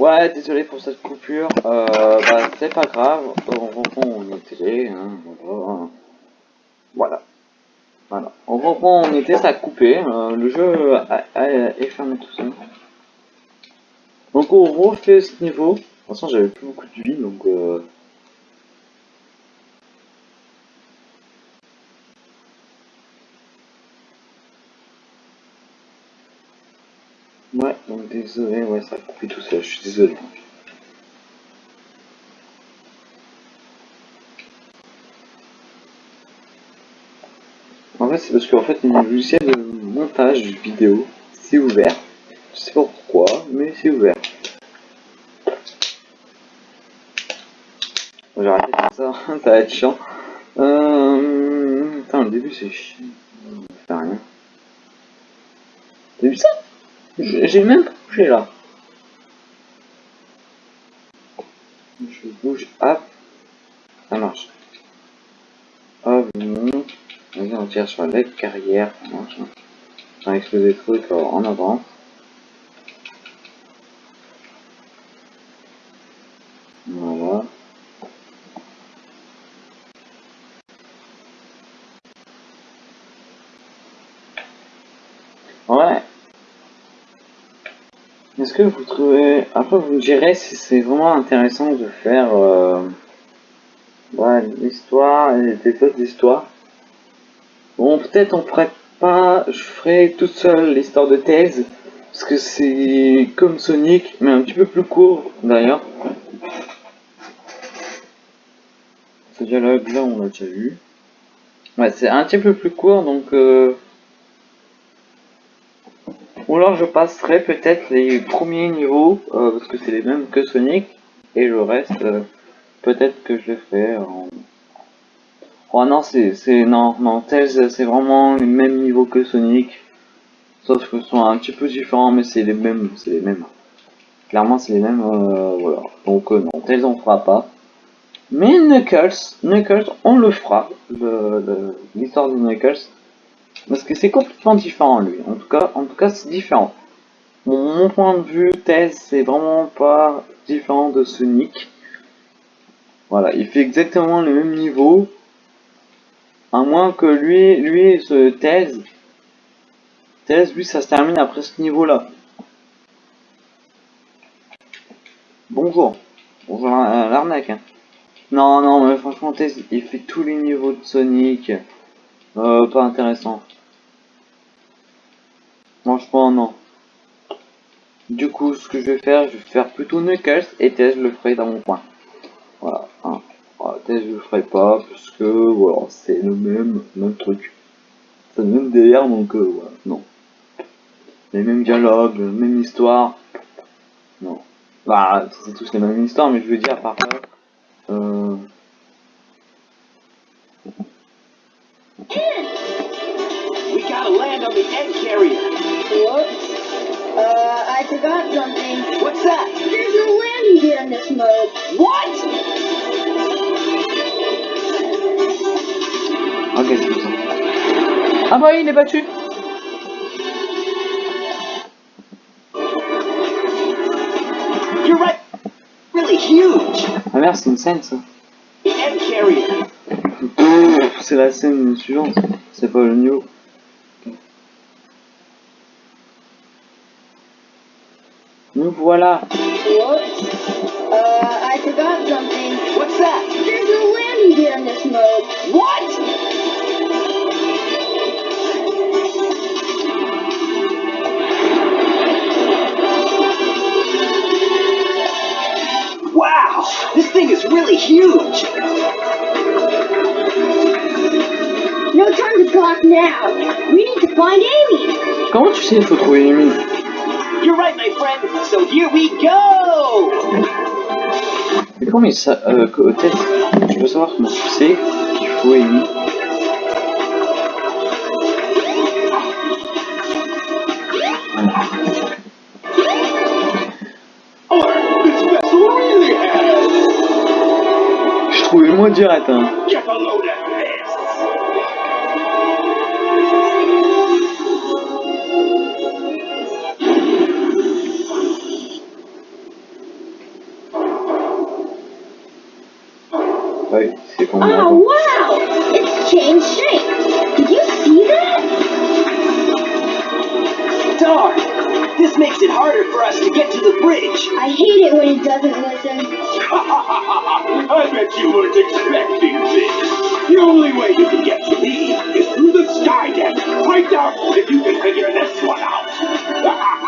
Ouais, désolé pour cette coupure. Euh, bah, c'est pas grave. On reprend on était. Hein, voilà. voilà. On reprend on était, ça a coupé. Euh, le jeu a, a, est fermé tout seul. Donc on refait ce niveau. De toute façon, j'avais plus beaucoup de vie, donc. Euh... Ouais, donc désolé, ouais, ça a coupé tout seul, je suis désolé. En fait, c'est parce qu'en fait, le logiciel de montage vidéo, c'est ouvert. Je sais pas pourquoi, mais c'est ouvert. J'ai arrêté comme ça, ça va être chiant. Euh... Putain, le début c'est chiant. Ça fait rien. T'as vu ça? J'ai même pas bougé là. Je bouge, hop. Ça marche. Hop, on tire sur la carrière. On va exploser trucs en avant. Voilà. Ouais. Est-ce vous trouvez... Après, vous me direz si c'est vraiment intéressant de faire... Euh... L'histoire et des autres histoires. Bon, peut-être on ferait pas... Je ferai toute seule l'histoire de thèse. Parce que c'est comme Sonic, mais un petit peu plus court d'ailleurs. Ce dialogue là, on l'a déjà vu. Ouais, c'est un petit peu plus court, donc... Euh... Alors je passerai peut-être les premiers niveaux, euh, parce que c'est les mêmes que Sonic, et le reste, euh, peut-être que je le fais en... Oh non, c'est... Non, non, Tails, c'est vraiment les mêmes niveaux que Sonic. Sauf que sont un petit peu différents, mais c'est les mêmes, c'est les mêmes. Clairement, c'est les mêmes, euh, voilà. Donc non, Tails on fera pas. Mais Knuckles, Knuckles, on le fera, l'histoire de Knuckles. Parce que c'est complètement différent lui. En tout cas, en tout cas, c'est différent. mon point de vue, Tails, c'est vraiment pas différent de Sonic. Voilà, il fait exactement le même niveau. À moins que lui, lui, ce Tails, Tails, lui, ça se termine après ce niveau-là. Bonjour. Bonjour l'arnaque. Hein. Non, non, mais franchement, Tails, il fait tous les niveaux de Sonic. Euh, pas intéressant. Franchement, non. Du coup, ce que je vais faire, je vais faire plutôt Knuckles et Tess, je le ferai dans mon coin. Voilà. Hein. Voilà Tess, je le ferai pas parce que voilà, c'est le même, même truc. C'est le même délire, donc euh, voilà, non. Les mêmes dialogues, même histoire. Non. Bah, c'est tous les mêmes histoires, mais je veux dire par là. Ah bah il est battu You're right. Really huge. Ah merde, c'est une scène ça. The egg carrier. C'est la scène suivante, c'est pas le niveau. Nous voilà. Whoops. This thing is really huge. No time to talk now. We need to find Amy. Comment tu sais faut trouver Amy You're right, my friend. So here we go. Mais comment il ça euh, Tess, je veux savoir comment tu sais qu'il faut Amy. Oh, wow! It's changed shape! Did you see that? This makes it harder for us to get to the bridge! I hate it when it doesn't listen. I bet you weren't expecting this. The only way you can get to me is through the sky deck. I doubt if you can figure this one out.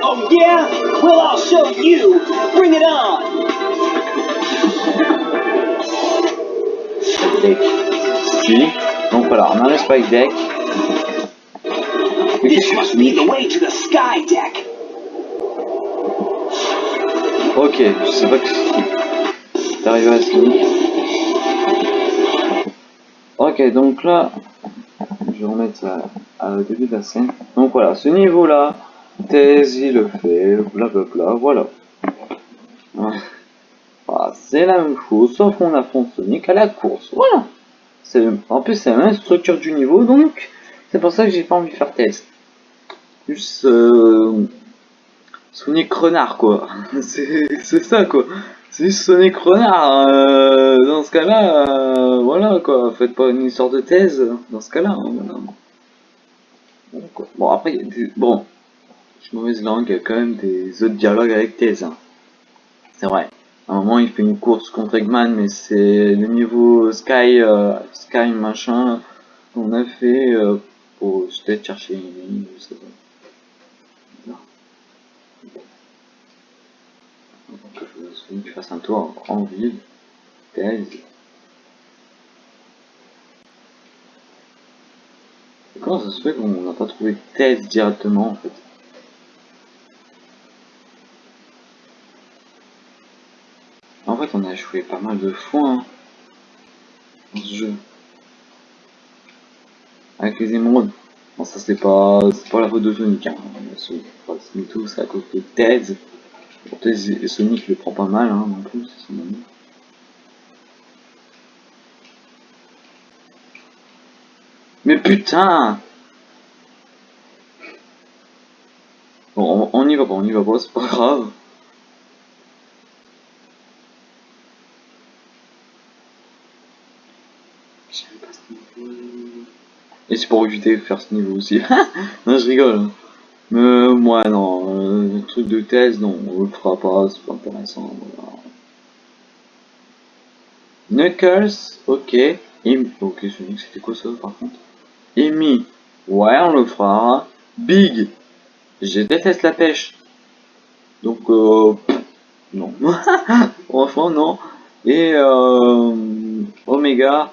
Oh yeah? Well, I'll show you. Bring it on. Deck. Si. Donc voilà, on a Spike Deck. This must be the way to the sky deck. Ok, je sais pas que c'est arrivé à Sonic. Ok, donc là, je vais remettre ça à- au début de la scène. Donc voilà, ce niveau-là, il le fait, blablabla, voilà. Voilà, c'est la même chose, sauf qu'on affronte Sonic à la course, voilà. En plus, c'est la même structure du niveau, donc c'est pour ça que j'ai pas envie de faire Tails. Juste euh, Sonic renard, quoi. C'est ça, quoi. C'est juste Sonic renard. euh, dans ce cas-là, euh, voilà, quoi. Faites pas une histoire de thèse dans ce cas-là. hein. Bon, après, bon, je mauvaise langue, il y a quand même des autres dialogues avec thèse. hein. C'est vrai. À un moment, il fait une course contre Eggman, mais c'est le niveau Sky, euh, Sky machin qu'on a fait euh, pour peut-être chercher une je sais pas. Je souhaite que je fasse un tour en ville. Thèse. Et Comment ça se fait qu'on n'a pas trouvé thèse directement en fait? En fait, on a joué pas mal de fois hein, dans ce jeu. Avec les émeraudes. Bon, ça c'est pas, pas la faute de Sonic. Hein. C'est c'est tout, c'est à cause de Tails. Et Sonic le prend pas mal hein, non plus, c'est son ami. Mais putain Bon, on, on y va pas, on y va pas, c'est pas grave. J'aime pas ce niveau. Et c'est pour éviter de faire ce niveau aussi. non, je rigole. Mais euh, moi, non. euh, le truc de thèse, non, on le fera pas, c'est pas intéressant. Voilà. Knuckles, ok. Im ok, Sonic, c'était quoi ça par contre? Amy, ouais, on le fera. Big, je déteste la pêche. Donc, euh, non. Franchement, non. Et euh, Omega,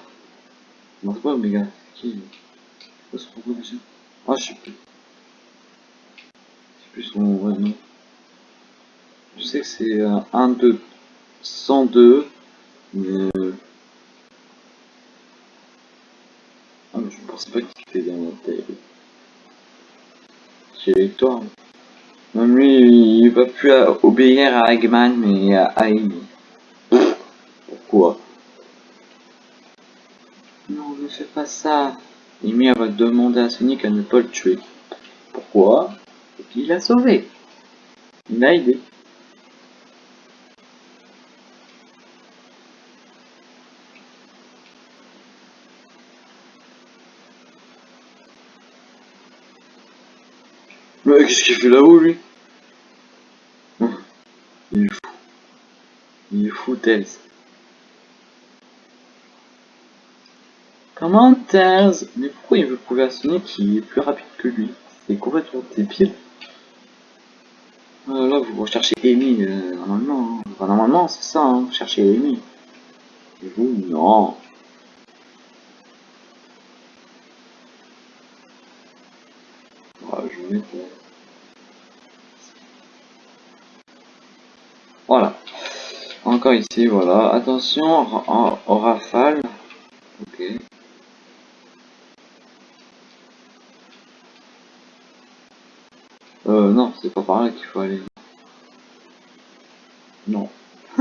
non, c'est pas Omega, qui Ah, je sais plus. Plus. Je sais que c'est euh, 1, 2, 102, mais... Ah, mais je pensais pas qu'il était dans la tête. J'ai victoire. Même lui, il va plus obéir à Eggman, mais à Amy. Pourquoi? Non, ne fais pas ça. Amy, va demander à Sonic à ne pas le tuer. Pourquoi? Parce qu'il l'a sauvé. Il l'a aidé. Mais qu'est-ce qu'il fait là-haut, lui? Il est fou. Il est fou, Tails. Comment Tails? Mais pourquoi il veut prouver à Sonic qu'il est plus rapide que lui? C'est complètement débile. Ah, là, vous recherchez Amy, euh, normalement. hein. Normalement, c'est ça, hein, vous cherchez Amy. Et vous, non. Je vais mettre... euh, Voilà. Encore ici, voilà. Attention en- au rafale. Ok. Euh, non, c'est pas par là qu'il faut aller. Non.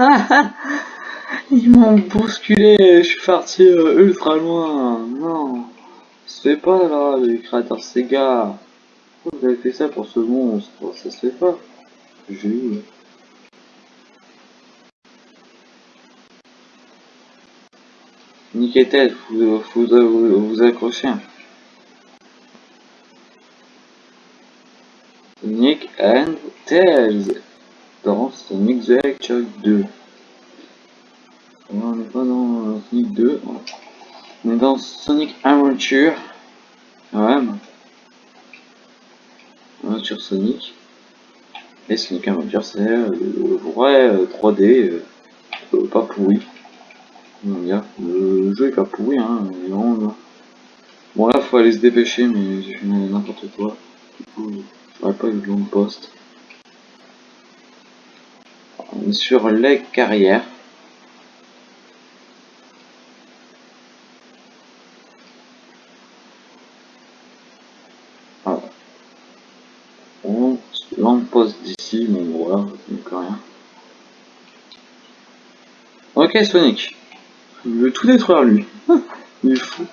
Ils m'ont bousculé, je suis parti euh, ultra loin. Non. Ça se pas là, les créateurs Sega. Pourquoi vous avez fait ça pour ce monstre? Ça se fait pas. J'ai eu. Ted, vous vous, vous, vous accrochez. Sonic and Tails dans Sonic the Hedgehog 2. On n'est pas dans Sonic 2, on est dans Sonic Adventure. Ouais. Adventure Sonic. Et Sonic Adventure, c'est le vrai 3D, euh, euh, pas pourri. Le jeu est pas pourri, hein. Bon, là, faut aller se dépêcher, mais j'ai fait n'importe quoi. J'aurais pas eu de long poste. On est sur les carrières. Voilà. On l'emposte d'ici, mais voilà, rien. Ok Sonic. Il veut tout détruire lui. Il est fou.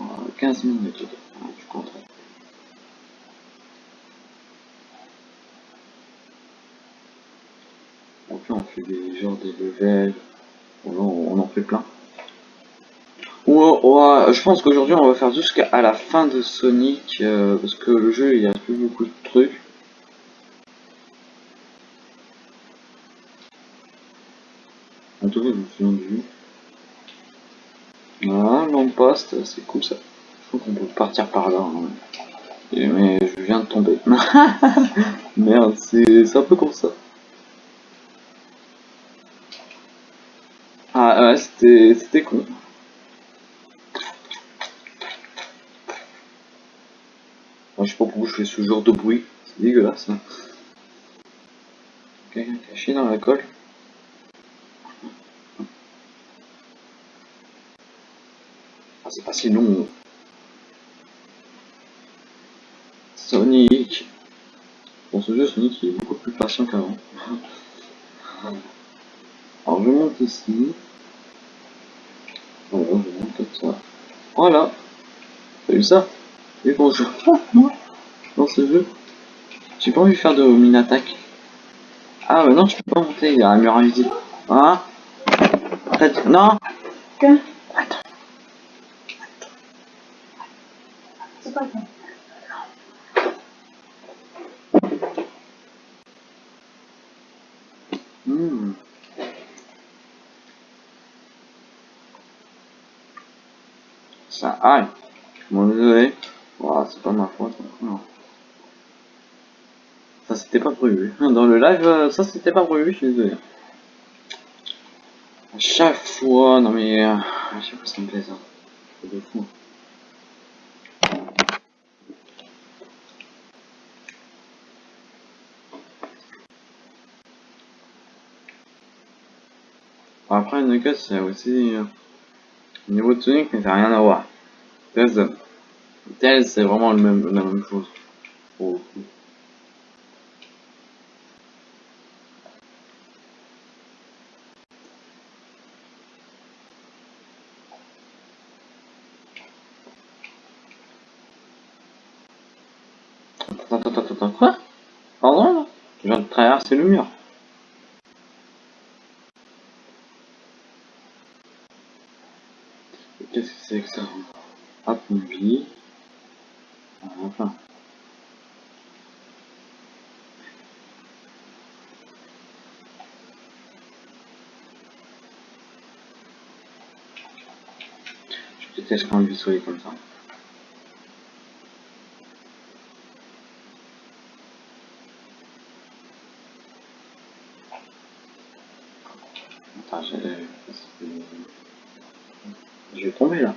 Oh, 15 minutes. Ah, je compte. Donc là on fait des genres des levels. On en fait plein. Ou, je pense qu'aujourd'hui on va faire jusqu'à la fin de Sonic euh, parce que le jeu il y a plus beaucoup de trucs. En tout cas, je du. Voilà, l'emposte, c'est cool ça. Je crois qu'on peut partir par là. hein. Mais je viens de tomber. Merde, c'est un peu comme ça. Ah ouais, c'était con. Moi, je sais pas pourquoi je fais ce genre de bruit. C'est dégueulasse. Hein. Quelqu'un caché dans la colle. Ah, c'est pas si long. Sonic. Dans ce jeu, Sonic il est beaucoup plus patient qu'avant. Alors je monte ici. Voilà, je monte comme ça. Voilà. T'as vu ça? Je moi dans ce jeu J'ai pas envie de faire de mine attaque. Ah bah non, je peux pas monter, il y a un mur invisible. Hein? Arrête, non Attends. C'est pas ça. Hmm. Aille. Bon, désolé. C'est pas ma faute. Non. Ça, c'était pas prévu. Dans le live, euh, ça, c'était pas prévu, je suis désolé. À chaque fois, non mais... euh, à chaque fois, ça me plaît ça. C'est de fou. Après, Nuggets, c'est aussi... euh, au niveau de Sonic, mais ça n'a rien à voir. Tails, c'est vraiment le même, la même chose. Oh. Attends, attends, attends, attends, quoi? Pardon? Là Je viens de traverser le mur. Qu'est-ce que c'est que ça Hop, une vie. Ah, Enfin. Quand solide comme ça. Je vais tomber là.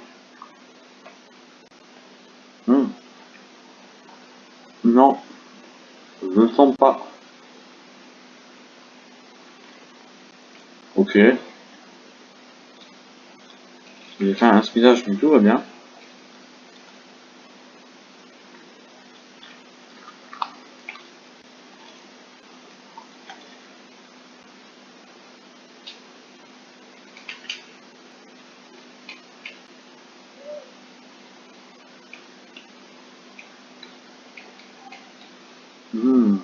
Hmm. Non. Je ne sens pas. Ok. J'ai fait un speedage, mais tout va bien. Hmm.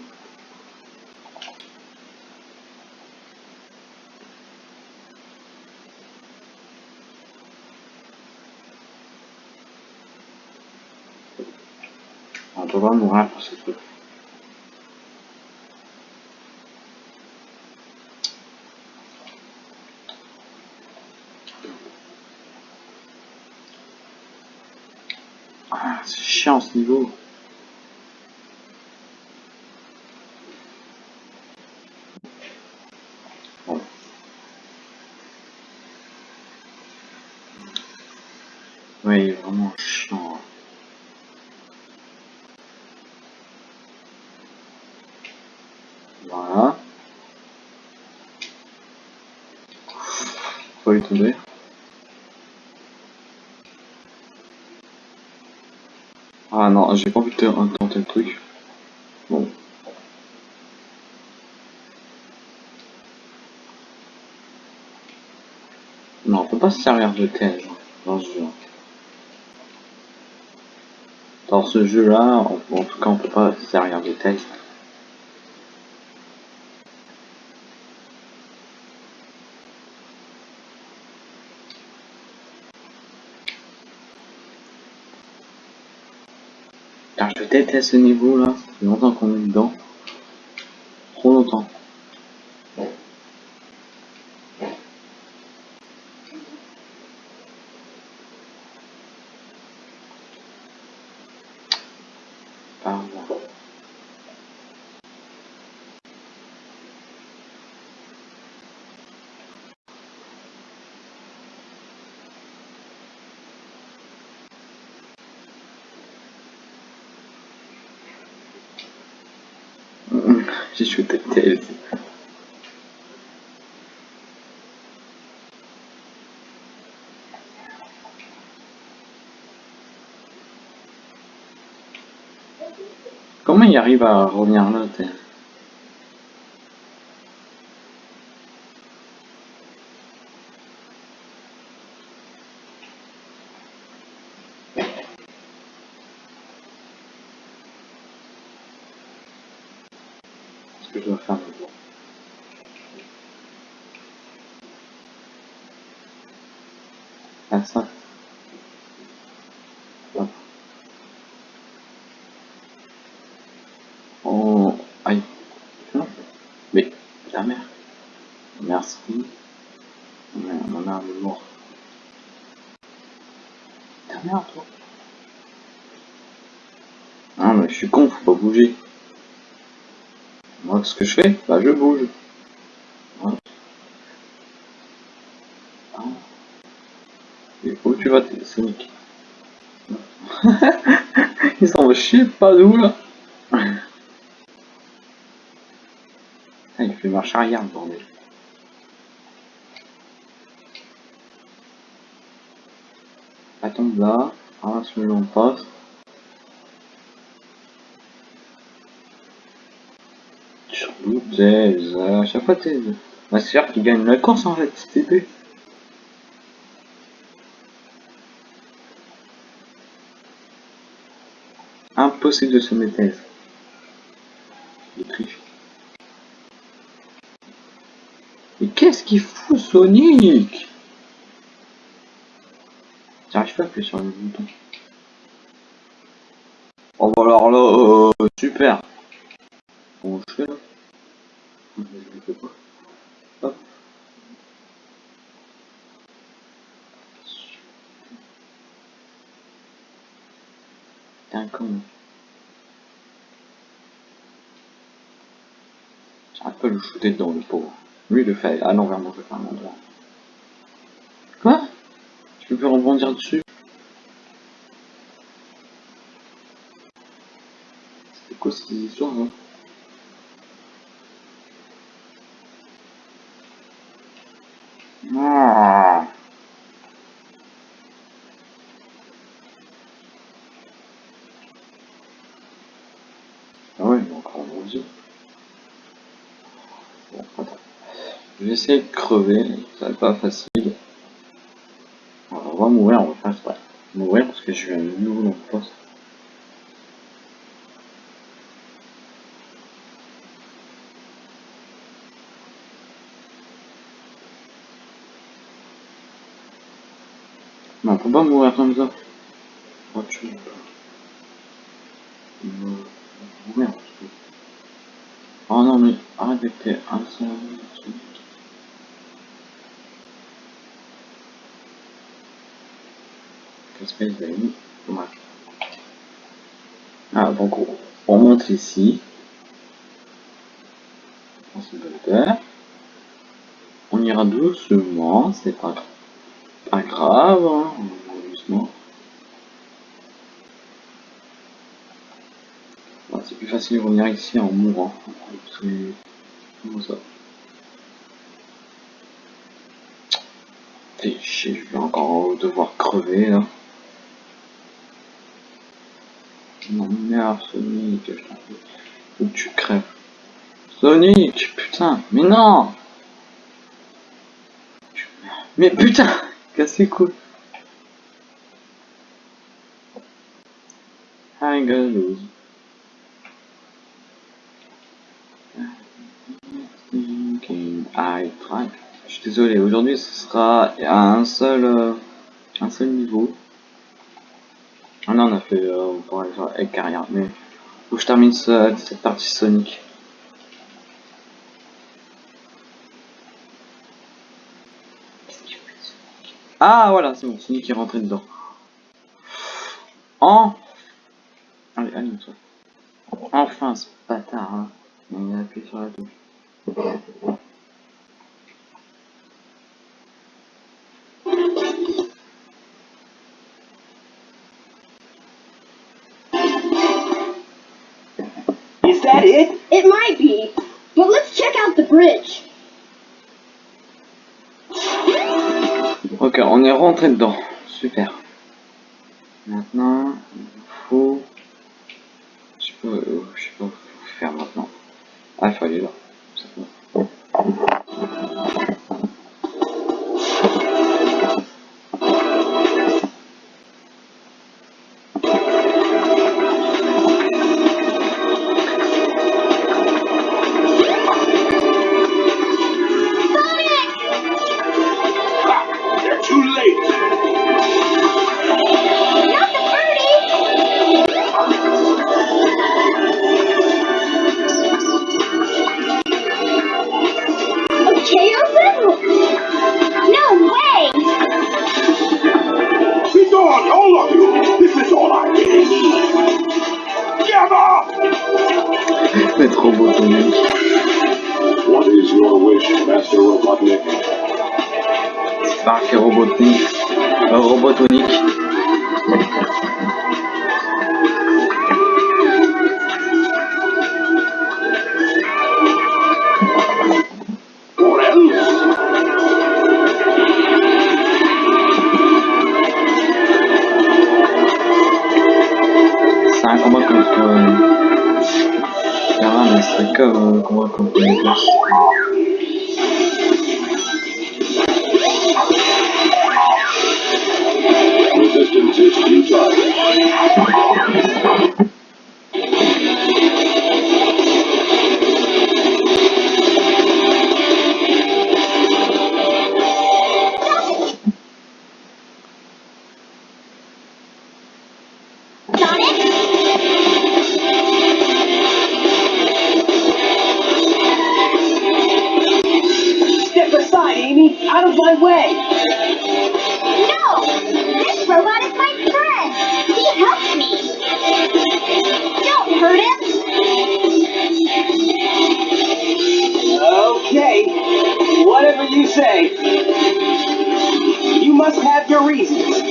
Ah, c'est chiant ce niveau. Bon. Ouais, il est vraiment chiant. hein. Voilà. Faut lui tomber. Ah non, j'ai pas envie de te- tenter le truc. Bon. Non, on peut pas se servir de hein, dans ce jeu. Dans ce jeu-là, en, en tout cas, on peut pas se servir de thèse. Je déteste ce niveau-là. Ça fait longtemps qu'on est dedans. Trop longtemps. Pardon. Comment il arrive à revenir là, Tails Qu'est-ce que je dois faire maintenant Ah ça. Hop. Oh, aïe. Non. Mais, ta mère. Merci. Ta mère, toi. Ah, mais je suis con, faut pas bouger. Moi, ce que je fais, bah je bouge. Voilà. Ah. Et où tu vas, t'es Sonic? Il s'en va chier pas d'où là Ah, il fait marche arrière, le bordel. Tombe là, ah, celui-là on passe. Sur Tails, à chaque fois Tails. Bah, c'est sûr qu'il gagne la course en fait, c'est épée. Impossible de se mettre. Mais qu'est-ce qu'il fout Sonic? Pas à appuyer sur le bouton. Oh bah alors là, euh, super. Comment je fais là Je fais pas. Hop. T'es un con. Pas le shooter dedans le pauvre. Lui le fait à l'envers, moi je le fais à l'endroit. Quoi? Tu peux rebondir dessus? Quoi ces histoires hein Ah. Ah ouais, il est encore en Dieu. Bon, attends. Je vais essayer de crever, ça va pas facile. On va mourir, on va faire exprès. Mourir parce que je suis un nouveau dans le poste. Peut pas mourir comme ça. Oh, tu veux pas. Merde. Oh non, mais arrête avec tes. Bref. Ah, donc on, on monte ici. On se. On ira doucement, c'est pas, pas grave, hein, on va doucement. Bon, c'est plus facile de revenir ici en mourant. Comment ça chier, je vais encore devoir crever là. Non merde Sonic, je t'en. Faut que tu crèves. Sonic, putain, mais non Mais putain Cassez couilles I'm gonna lose. Désolé, aujourd'hui ce sera à un seul, euh, un seul niveau. Ah non, on a fait, euh, on pourrait faire avec carrière, mais que je termine ce- cette partie Sonic. Ah voilà, c'est bon, Sonic est rentré dedans. En... Allez, allume-toi. Enfin, ce bâtard, hein. Il a appuyé sur la touche. Rentré dedans. Super. Maintenant, il faut... way. No! This robot is my friend! He helps me! Don't hurt him! Okay. Whatever you say. You must have your reasons.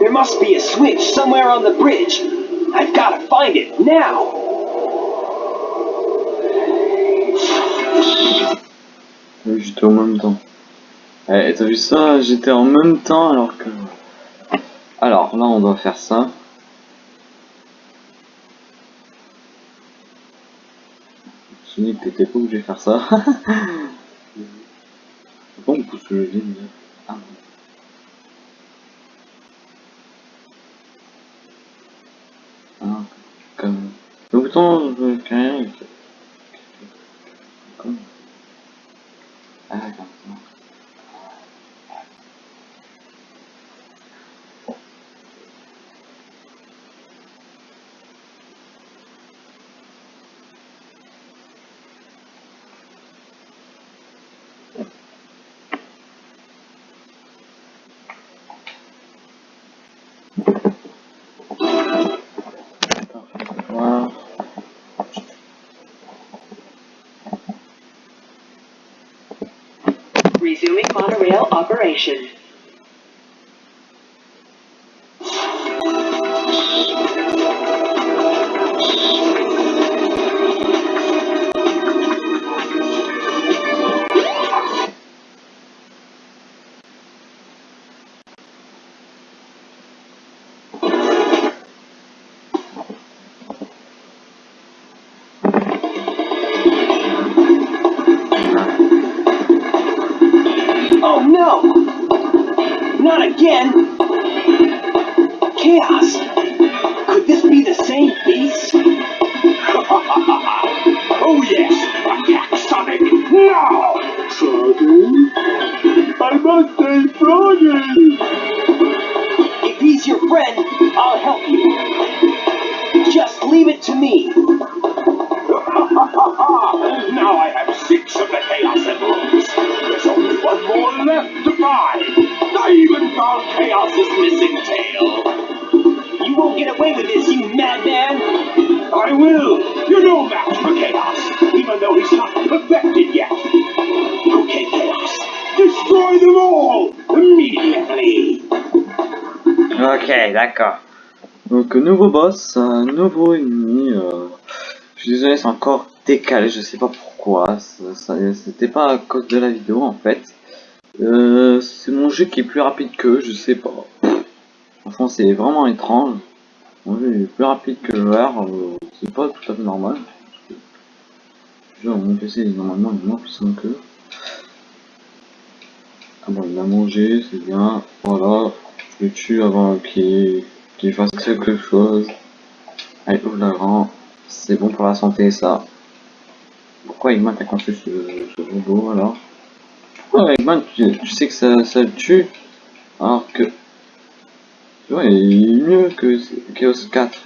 There must be a switch somewhere on the bridge. I've got to find it now. J'étais en même temps. Eh, t'as vu ça? J'étais en même temps alors que... Alors là, on doit faire ça. Sonic, t'étais pas obligé de faire ça. Pourquoi on pousse le levier déjà Ah. Ah, comme... Le information. D'accord. Donc, nouveau boss, nouveau ennemi. Euh... Je suis désolé, c'est encore décalé, je sais pas pourquoi. C'était pas à cause de la vidéo en fait. Euh, c'est mon jeu qui est plus rapide que, je sais pas. Franchement, c'est vraiment étrange. Mon jeu est plus rapide que le R, euh, c'est pas tout à fait normal. Genre, mon PC normalement il est moins puissant que. Ah bon, il a mangé, c'est bien. Voilà, je le tue avant qu'il fasse quelque chose. Allez, ouvre la grand. C'est bon pour la santé, ça. Pourquoi Eggman t'a construit ce, ce robot alors? Pourquoi Eggman, tu, tu sais que ça, ça le tue Alors que. Tu vois, il est mieux que Chaos 4.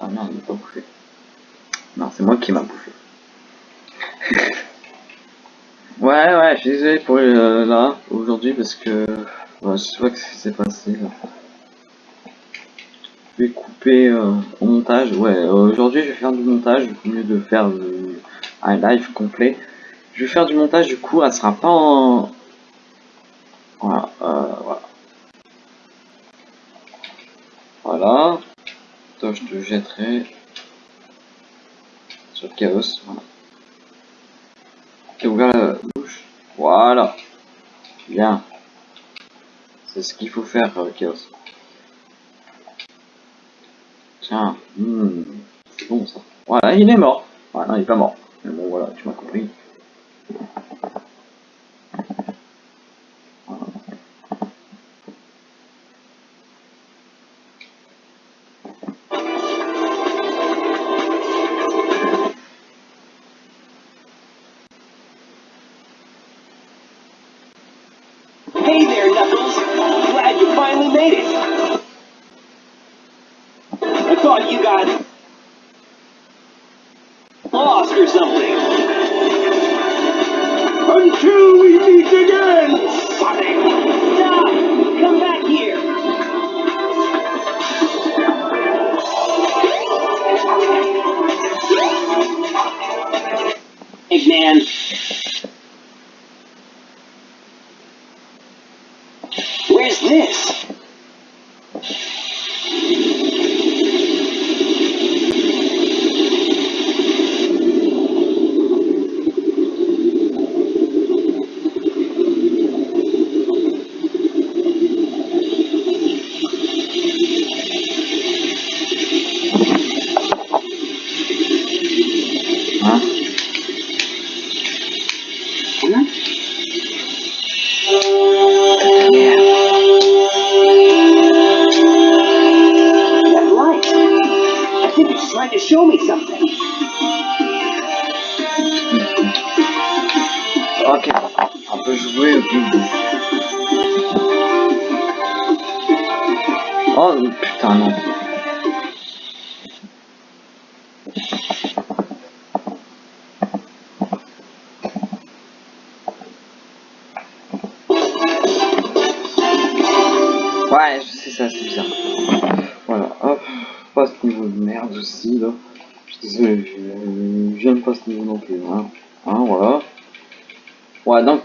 Ah merde, il m'a pas bouffé. Non, c'est moi qui m'a bouffé. ouais, ouais, je suis désolé pour euh, là, aujourd'hui, parce que. Je sais pas ce qui s'est passé là. Je vais couper euh, au montage. Ouais, aujourd'hui je vais faire du montage au mieux de faire un live complet. Je vais faire du montage, du coup, elle sera pas en. Voilà, euh, voilà. Voilà. Toi, je te jetterai sur le chaos. Voilà. Tu ouvert la bouche. Voilà. Bien. C'est ce qu'il faut faire, euh, chaos. Tiens, hmm, c'est bon ça. Voilà, il est mort. Voilà, il est pas mort. Mais bon, voilà, tu m'as compris.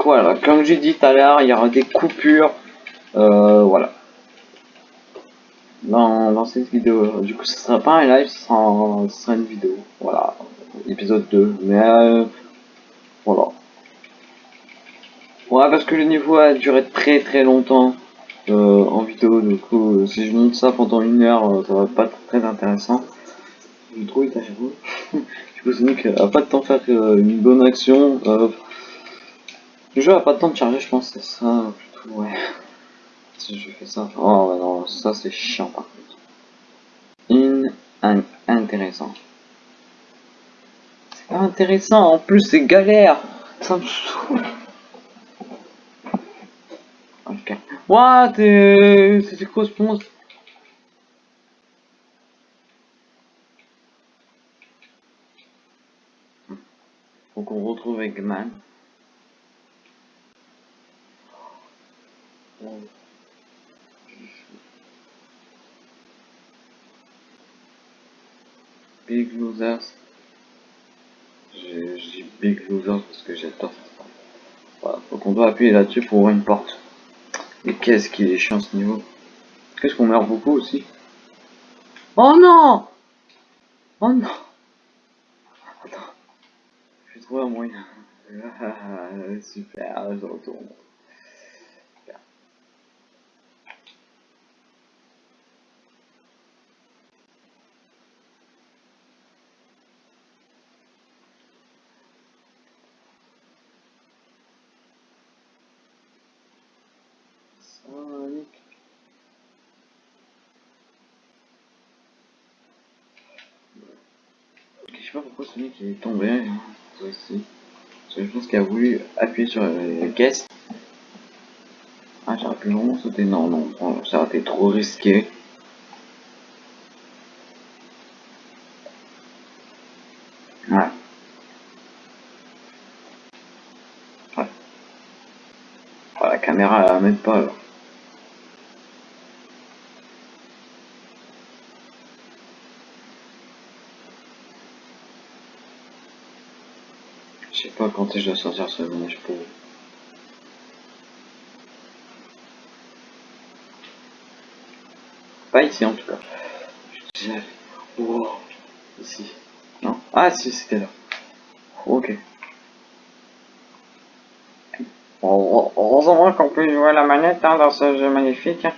Voilà, comme j'ai dit tout à l'heure, il y aura des coupures. Euh, voilà. Dans, cette vidéo. Du coup, ce sera pas un live, ce sera, une vidéo. Voilà. Épisode 2. Mais euh, voilà. Ouais, parce que le niveau a duré très très longtemps euh, en vidéo. Du coup, si je monte ça pendant une heure, ça va pas très intéressant. Je trouve j'avoue. du coup, Sonic a pas de temps faire une bonne action. Euh, le jeu a pas de temps de charger, je pense, c'est ça, plutôt, ouais. Si je fais ça. Oh, non, ça c'est chiant par contre. In, in- intéressant. C'est pas intéressant, en plus c'est galère. Ça me saoule. Ok. What euh, C'était quoi ce monstre? Faut qu'on retrouve Eggman. Big Losers. Dis Big Losers parce que j'adore ça. Voilà, donc on doit appuyer là-dessus pour ouvrir une porte. Et qu'est-ce qu'il est chiant ce niveau. Qu'est-ce qu'on meurt beaucoup aussi Oh non Oh non Attends. Je vais trouver un moyen. Ah, super, je retourne. Super. Sonic. Ok, Je sais est tombé hein, aussi. Je pense qu'il a voulu appuyer sur les caisses. Ah, j'aurais pu vraiment sauter. Non, non, ça aurait été trop risqué. Ouais. Ouais. La caméra, elle m'aide pas alors. Je sais pas quand je dois sortir ce manège pour. Pas ici en tout cas. Je disais, wow, ici. Non? Ah si, c'était là. Ok. Heureusement qu'on peut jouer à la manette hein, dans ce jeu magnifique. hein.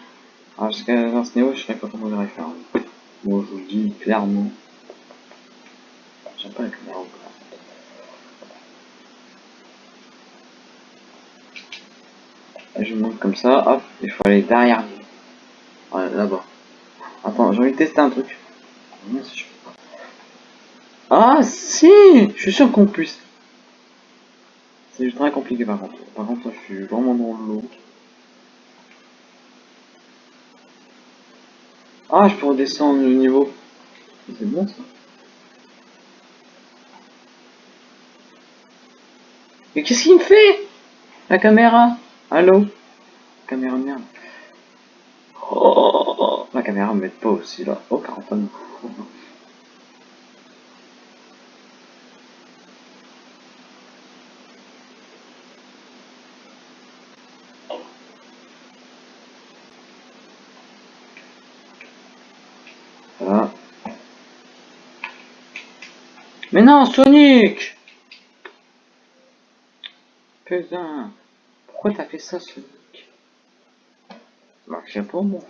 Ah, Parce que dans ce niveau, je sais pas comment le faire. Bon, je vous le dis clairement. J'aime pas la caméra. quoi. Et je comme ça, hop, il faut aller derrière. Ouais, là-bas. Attends, j'ai envie de tester un truc. Pas. Ah si Je suis sûr qu'on puisse. C'est très compliqué par contre. Par contre, je suis vraiment dans l'eau. Ah, je peux redescendre le niveau. C'est bon ça. Mais qu'est-ce qu'il me fait? La caméra? Allô? Caméra de merde. Oh, la caméra me met pas aussi là. Oh, 49. Voilà. Mais non, Sonic Putain Pourquoi t'as fait ça, Sonic? marcher pour moi.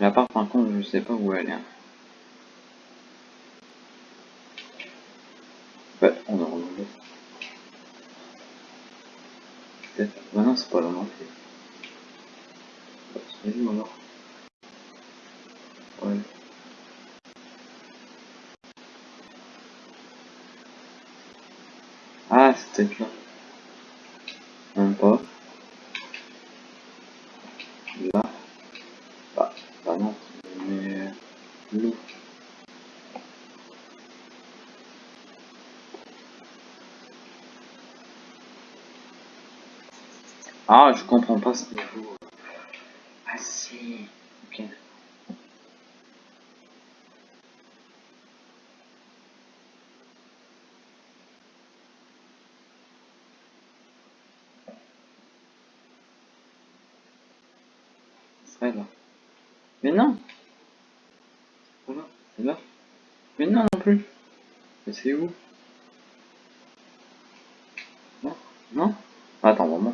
La part par contre je sais pas où elle est. Hein. Ah, je comprends pas ce niveau. Ah si. Ok. C'est là. Mais non Voilà, c'est là. Mais non non plus. Mais c'est où Non Non Attends, on va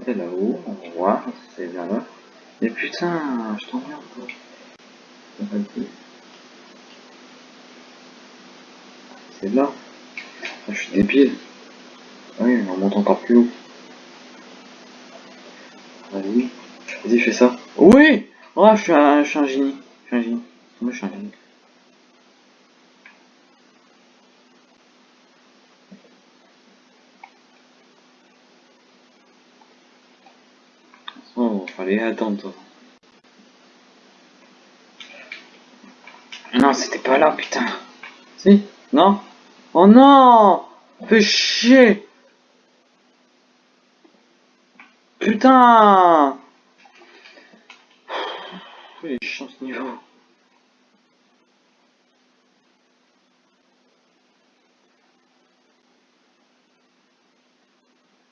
on va voir si c'est bien là. Mais putain, je t'emmerde. Ça être- C'est là. Ah, je suis débile. Ah oui, on monte encore plus haut. Vas-y. Vas-y, fais ça. Oui Oh, je suis un, je suis un génie. Je suis un génie. Je suis un génie. Attendre, toi. Non, c'était pas là, putain. Si Non? Oh non Fais chier Putain Pff, Il est chiant ce niveau.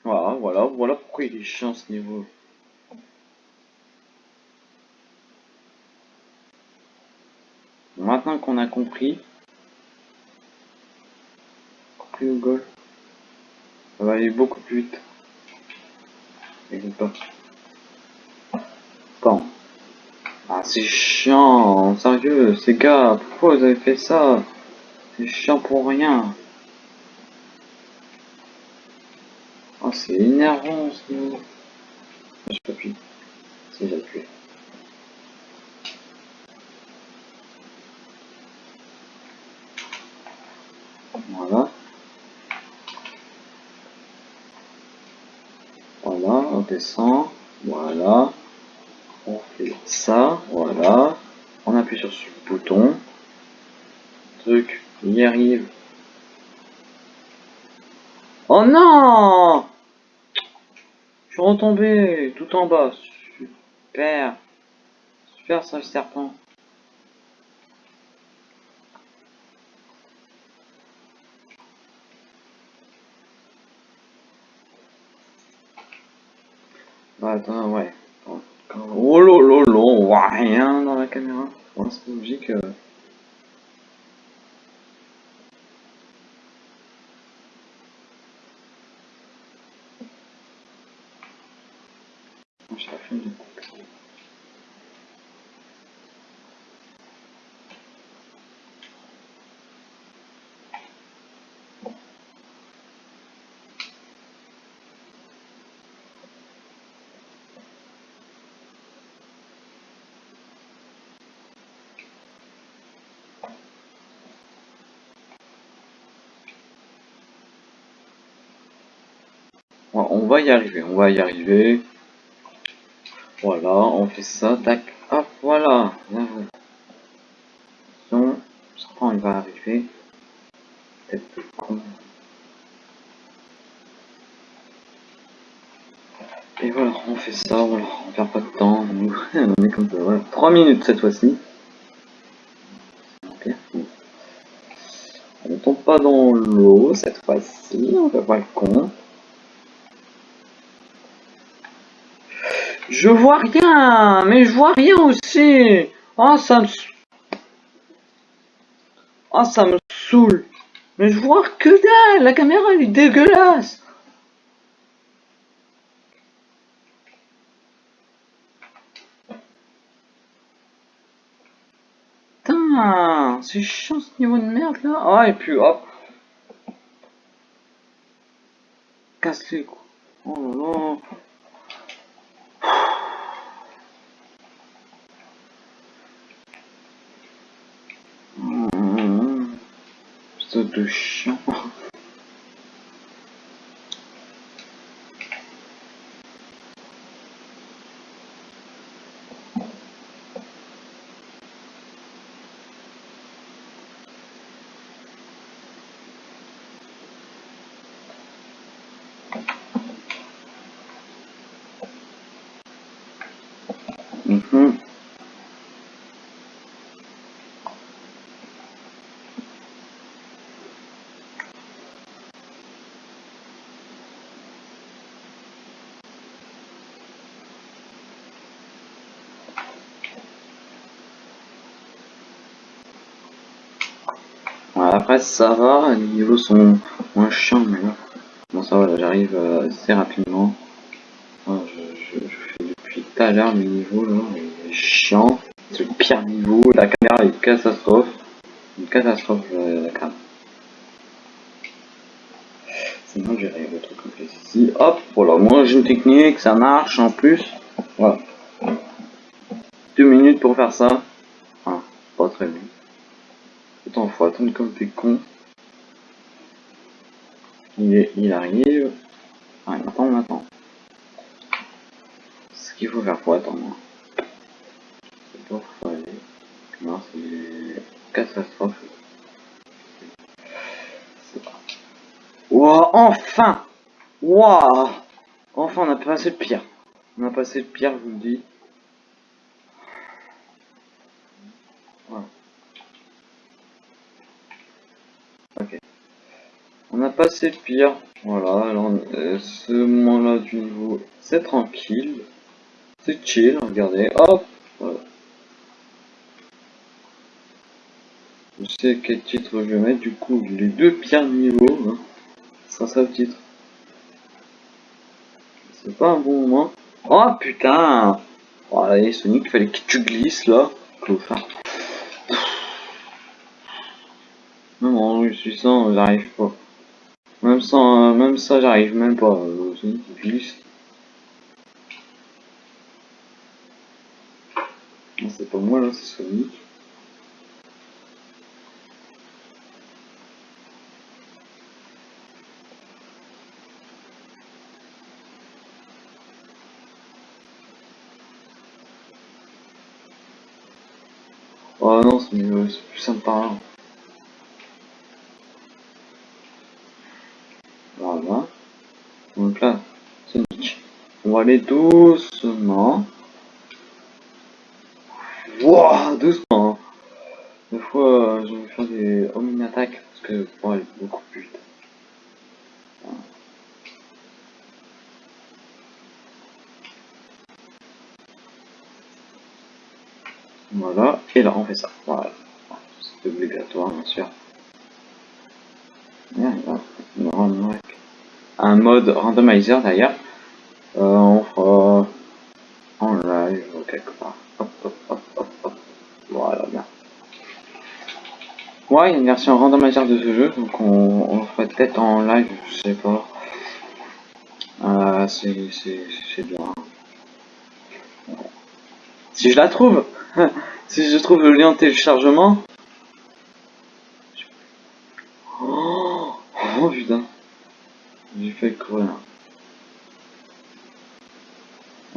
Voilà, voilà, voilà pourquoi il est chiant ce niveau. Qu'on a compris, compris au goal, ça va aller beaucoup plus vite. Pas. Attends. Ah, c'est chiant, sérieux, ces gars, pourquoi vous avez fait ça? C'est chiant pour rien. Oh, c'est énervant niveau. Je peux plus. Si j'appuie. Voilà. Voilà, on descend. Voilà. On fait ça. Voilà. On appuie sur ce bouton. Truc, il y arrive. Oh non Je suis retombé tout en bas. Super. Super ça le serpent. Ouais. Oh lolo, on voit rien dans la caméra. C'est logique. euh. On va y arriver, on va y arriver. Voilà, on fait ça, tac, hop, voilà. Attention, le serpent il va arriver. De con. Et voilà, on fait ça, voilà, on perd pas de temps, on est comme ça, voilà. 3 minutes cette fois-ci. On tombe pas dans l'eau cette fois-ci, on fait pas le con. Je vois rien, mais je vois rien aussi. Oh, ça me... Oh, ça me saoule. Mais je vois que dalle, la caméra elle est dégueulasse. C'est chiant ce niveau de merde là Ah et puis hop Casse les coups Oh là là Mmh. Putain de chiant Mhm. Ouais, Ça va, les niveaux sont moins chiants bon ça va, j'arrive euh, assez rapidement. Je, fais depuis tout à l'heure le niveau là, est chiant, c'est le pire niveau, la caméra est une catastrophe, une catastrophe euh, la caméra. Sinon j'ai le truc ici, hop, voilà, moi j'ai une technique, ça marche en plus, voilà. Deux minutes pour faire ça, ah, pas très bien. Comme t'es con. Il, est, il arrive. Ah, il m'attend, on attend. Ce qu'il faut faire pour attendre. C'est pas aller. Non, c'est catastrophe. C'est pas. Enfin Enfin, on a passé le pire. On a passé le pire, je vous le dis. Voilà. Ok. On a le pire. Voilà, alors euh, ce moment-là du niveau, c'est tranquille. C'est chill, regardez. Hop Voilà. Je sais quel titre je vais mettre, du coup, les deux pires niveaux. Hein. Ce sera ça le titre. C'est pas un bon moment. Oh putain Oh allez Sonic, fallait que tu glisses là. Clofard. Même en réussissant, j'arrive pas. Euh, même ça, j'arrive même pas. Euh, C'est pas moi là, c'est Sonic. Oh non, c'est plus sympa. là. Voilà. Donc là, Sonic. On va aller doucement. Wouah, doucement. hein. Des fois, euh, je vais faire des home attaques parce que pour aller beaucoup plus vite. Voilà, et là on fait ça. Voilà. C'est obligatoire, bien sûr. On un mode randomizer d'ailleurs. Euh, on fera en live quelque part. Hop, hop, hop, hop, hop. Voilà, bien. Ouais, il y a une version randomizer de ce jeu, donc on, le ferait peut-être en live, je sais pas. Euh, c'est bien. Si je la trouve Si je trouve le lien téléchargement Oh, oh putain J'ai fait courir.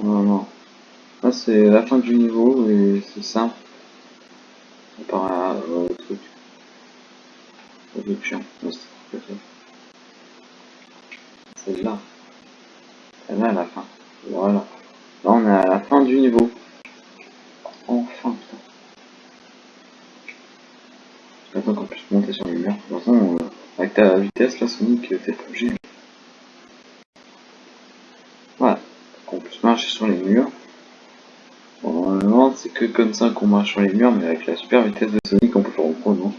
Non, non. Là c'est la fin du niveau et c'est simple. Par à euh, le truc. C'est peut-être. Celle-là. Celle-là à la fin. Voilà. Là on est à la fin du niveau. Enfin putain. Qu'on puisse monter sur les murs. De toute façon, euh, avec ta vitesse là Sonic, euh, t'es obligé. Voilà. Qu'on puisse marcher sur les murs. Bon, normalement, c'est que comme ça qu'on marche sur les murs, mais avec la super vitesse de Sonic, on peut faire au point, non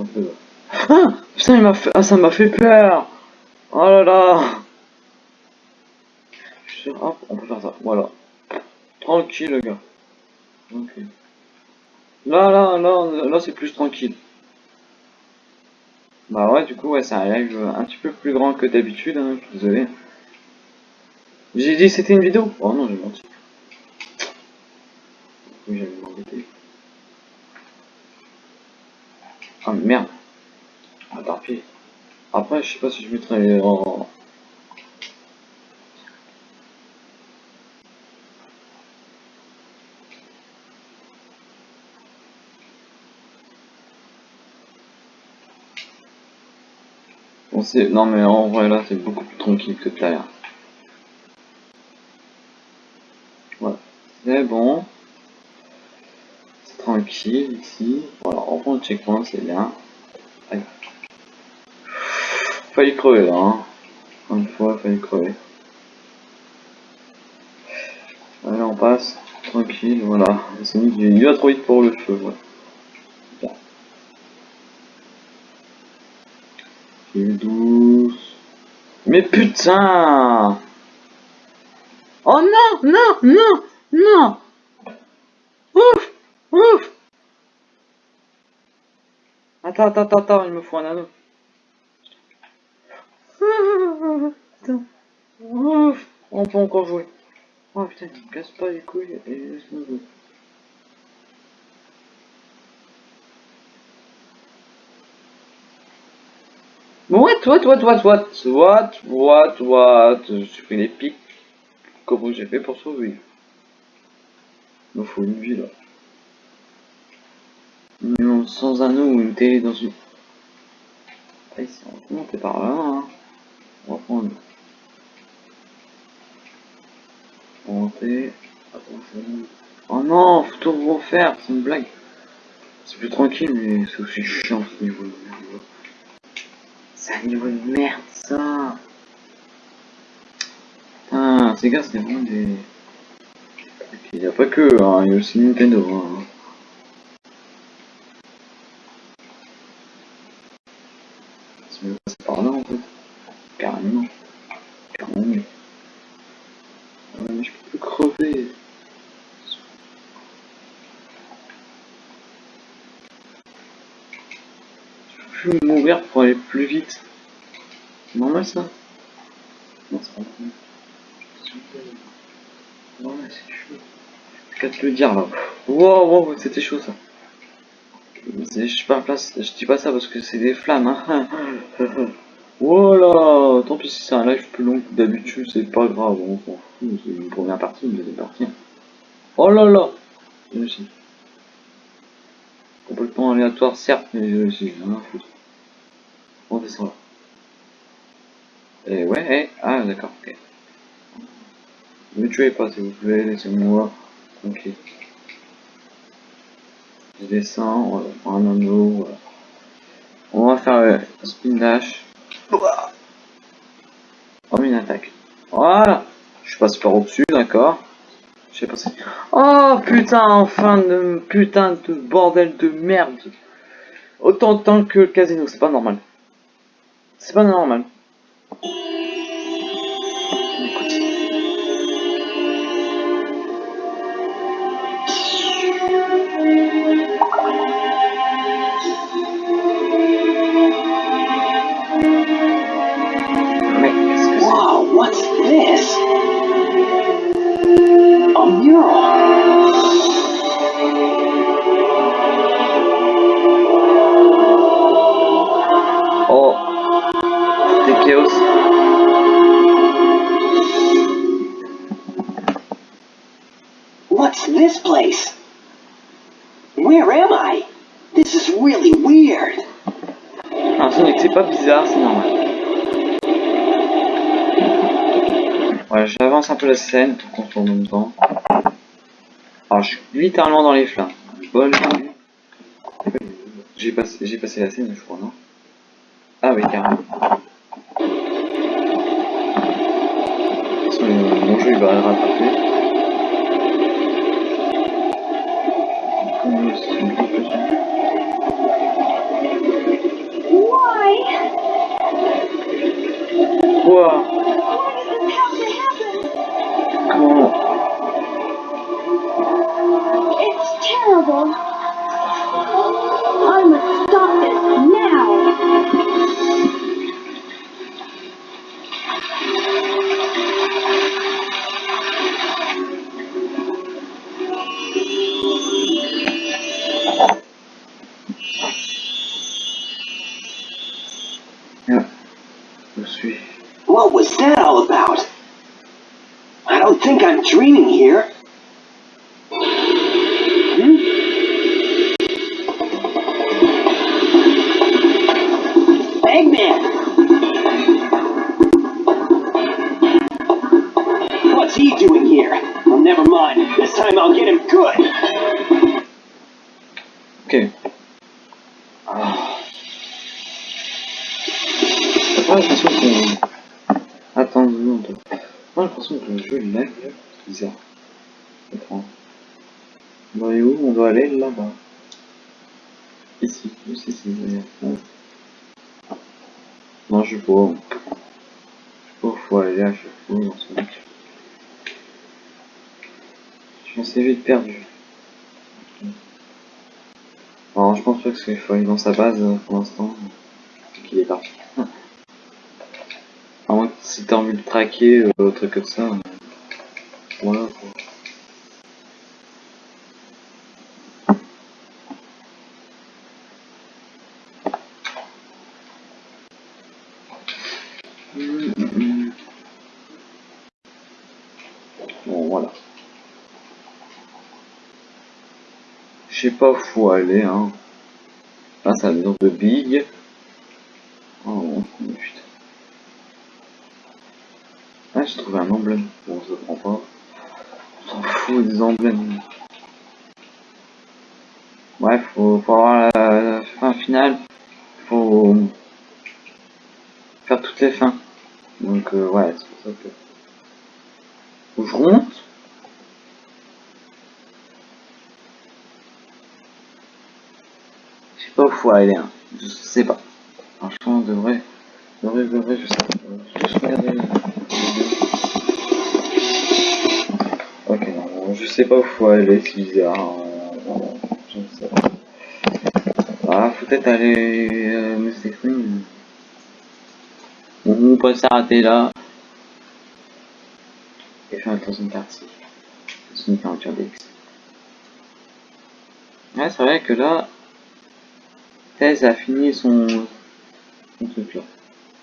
Un peu. Ah Putain, il m'a fait... Ah, ça m'a fait peur Oh là là Je hop, on peut faire ça, voilà. Tranquille, le gars. Là, là, là, là, c'est plus tranquille. Bah ouais, du coup, ouais, c'est un live un petit peu plus grand que d'habitude, hein, je suis désolé. J'ai dit c'était une vidéo? Oh non, j'ai menti. Oui, j'avais m'embêter. Ah merde. Ah tant. Après, je sais pas si je mettrai en... Bon, c'est... Non mais en vrai là, c'est beaucoup plus tranquille que l'heure. Voilà. C'est bon. C'est tranquille ici. Voilà, on prend le checkpoint, c'est bien. Failli crever là, hein. Une fois, failli crever. Allez, on passe. Tranquille, voilà. C'est mis du va trop vite pour le feu, ouais. Mais putain Oh non, non, non, non Ouf Ouf attends, attends, attends, il me faut un anneau. On peut encore jouer. Oh putain, il me casse pas les couilles et laisse-moi jouer. What, what, what, what, what, what, what, what, je suis pris les pics. Comment j'ai fait pour survivre Il me faut une vie là. Non, sans anneau ou une télé dans une... Ah on va monter par là, hein. On. On monter... Attention... Oh non, faut tout refaire, c'est une blague. C'est plus tranquille, mais c'est aussi chiant ce niveau de merde. C'est un niveau de merde, ça Putain, ces gars, c'est vraiment des... Il n'y a pas que, hein, il y a aussi Nintendo. Hein. C'est mieux passer par là, en fait. Carrément. Carrément. Ouais, mais je peux plus crever. Peux mourir pour aller plus vite. Normal ça Non, c'est pas normal. Te le dire là. Wow, wow, c'était chaud ça. Je pas place, je dis pas ça parce que c'est des flammes. Hein. voilà, tant pis si c'est un live plus long que d'habitude, c'est pas grave, c'est une première partie, une deuxième partie. Oh là là J'ai aléatoire, certes, mais j'ai réussi, rien à foutre. On descend là. Et ouais, eh, ah d'accord, ok. Ne me tuez pas s'il vous plaît, laissez-moi tranquille. Je descends, on va prendre un anneau. On va faire euh, un spin dash. Oh, une attaque. Voilà Je passe par au-dessus, d'accord. Pas si... Oh putain, enfin de putain de bordel de merde. Autant de temps que le casino, c'est pas normal. C'est pas normal. Wow, what's this? What's this place? Where am I? This is really weird. Un Sonic, c'est pas bizarre, c'est normal. Ouais, j'avance un peu la scène tout en tourne en même temps. Alors, je suis littéralement dans les flammes. Vue. J'ai passé, j'ai passé la scène, je crois, non? Ah oui, carrément. De toute façon, mon jeu, il va le rattraper. Comment est-ce que c'est une conclusion Why? Quoi Why does this have to happen? Comment It's terrible. Qu'il faut aller dans sa base euh, pour l'instant. Qu'il est parti. À moins que si t'as envie de traquer, euh, autre truc comme ça. euh, Voilà. Bon, voilà. Je sais pas où faut aller, hein. C'est la maison de Big. Oh, putain. Ah, j'ai trouvé un emblème. Bon, je le prends pas. On s'en fout des emblèmes. Bref, faut, faut avoir la, la fin finale. Faut faire toutes les fins. Donc, euh, ouais, c'est pour ça que... Faut que je remonte Je sais pas où faut aller, hein. Je sais pas. Franchement, on devrait, devrait, devrait, je sais pas. La vidéo. Ok, non, je sais pas où faut aller, c'est bizarre. hein. Je ne sais pas. Ah, faut peut-être aller euh, me s'exprimer. Bon, on peut s'arrêter là. Et faire le troisième partie. C'est une aventure d'X. Ouais, c'est vrai que là, Thèse a fini son, son truc là.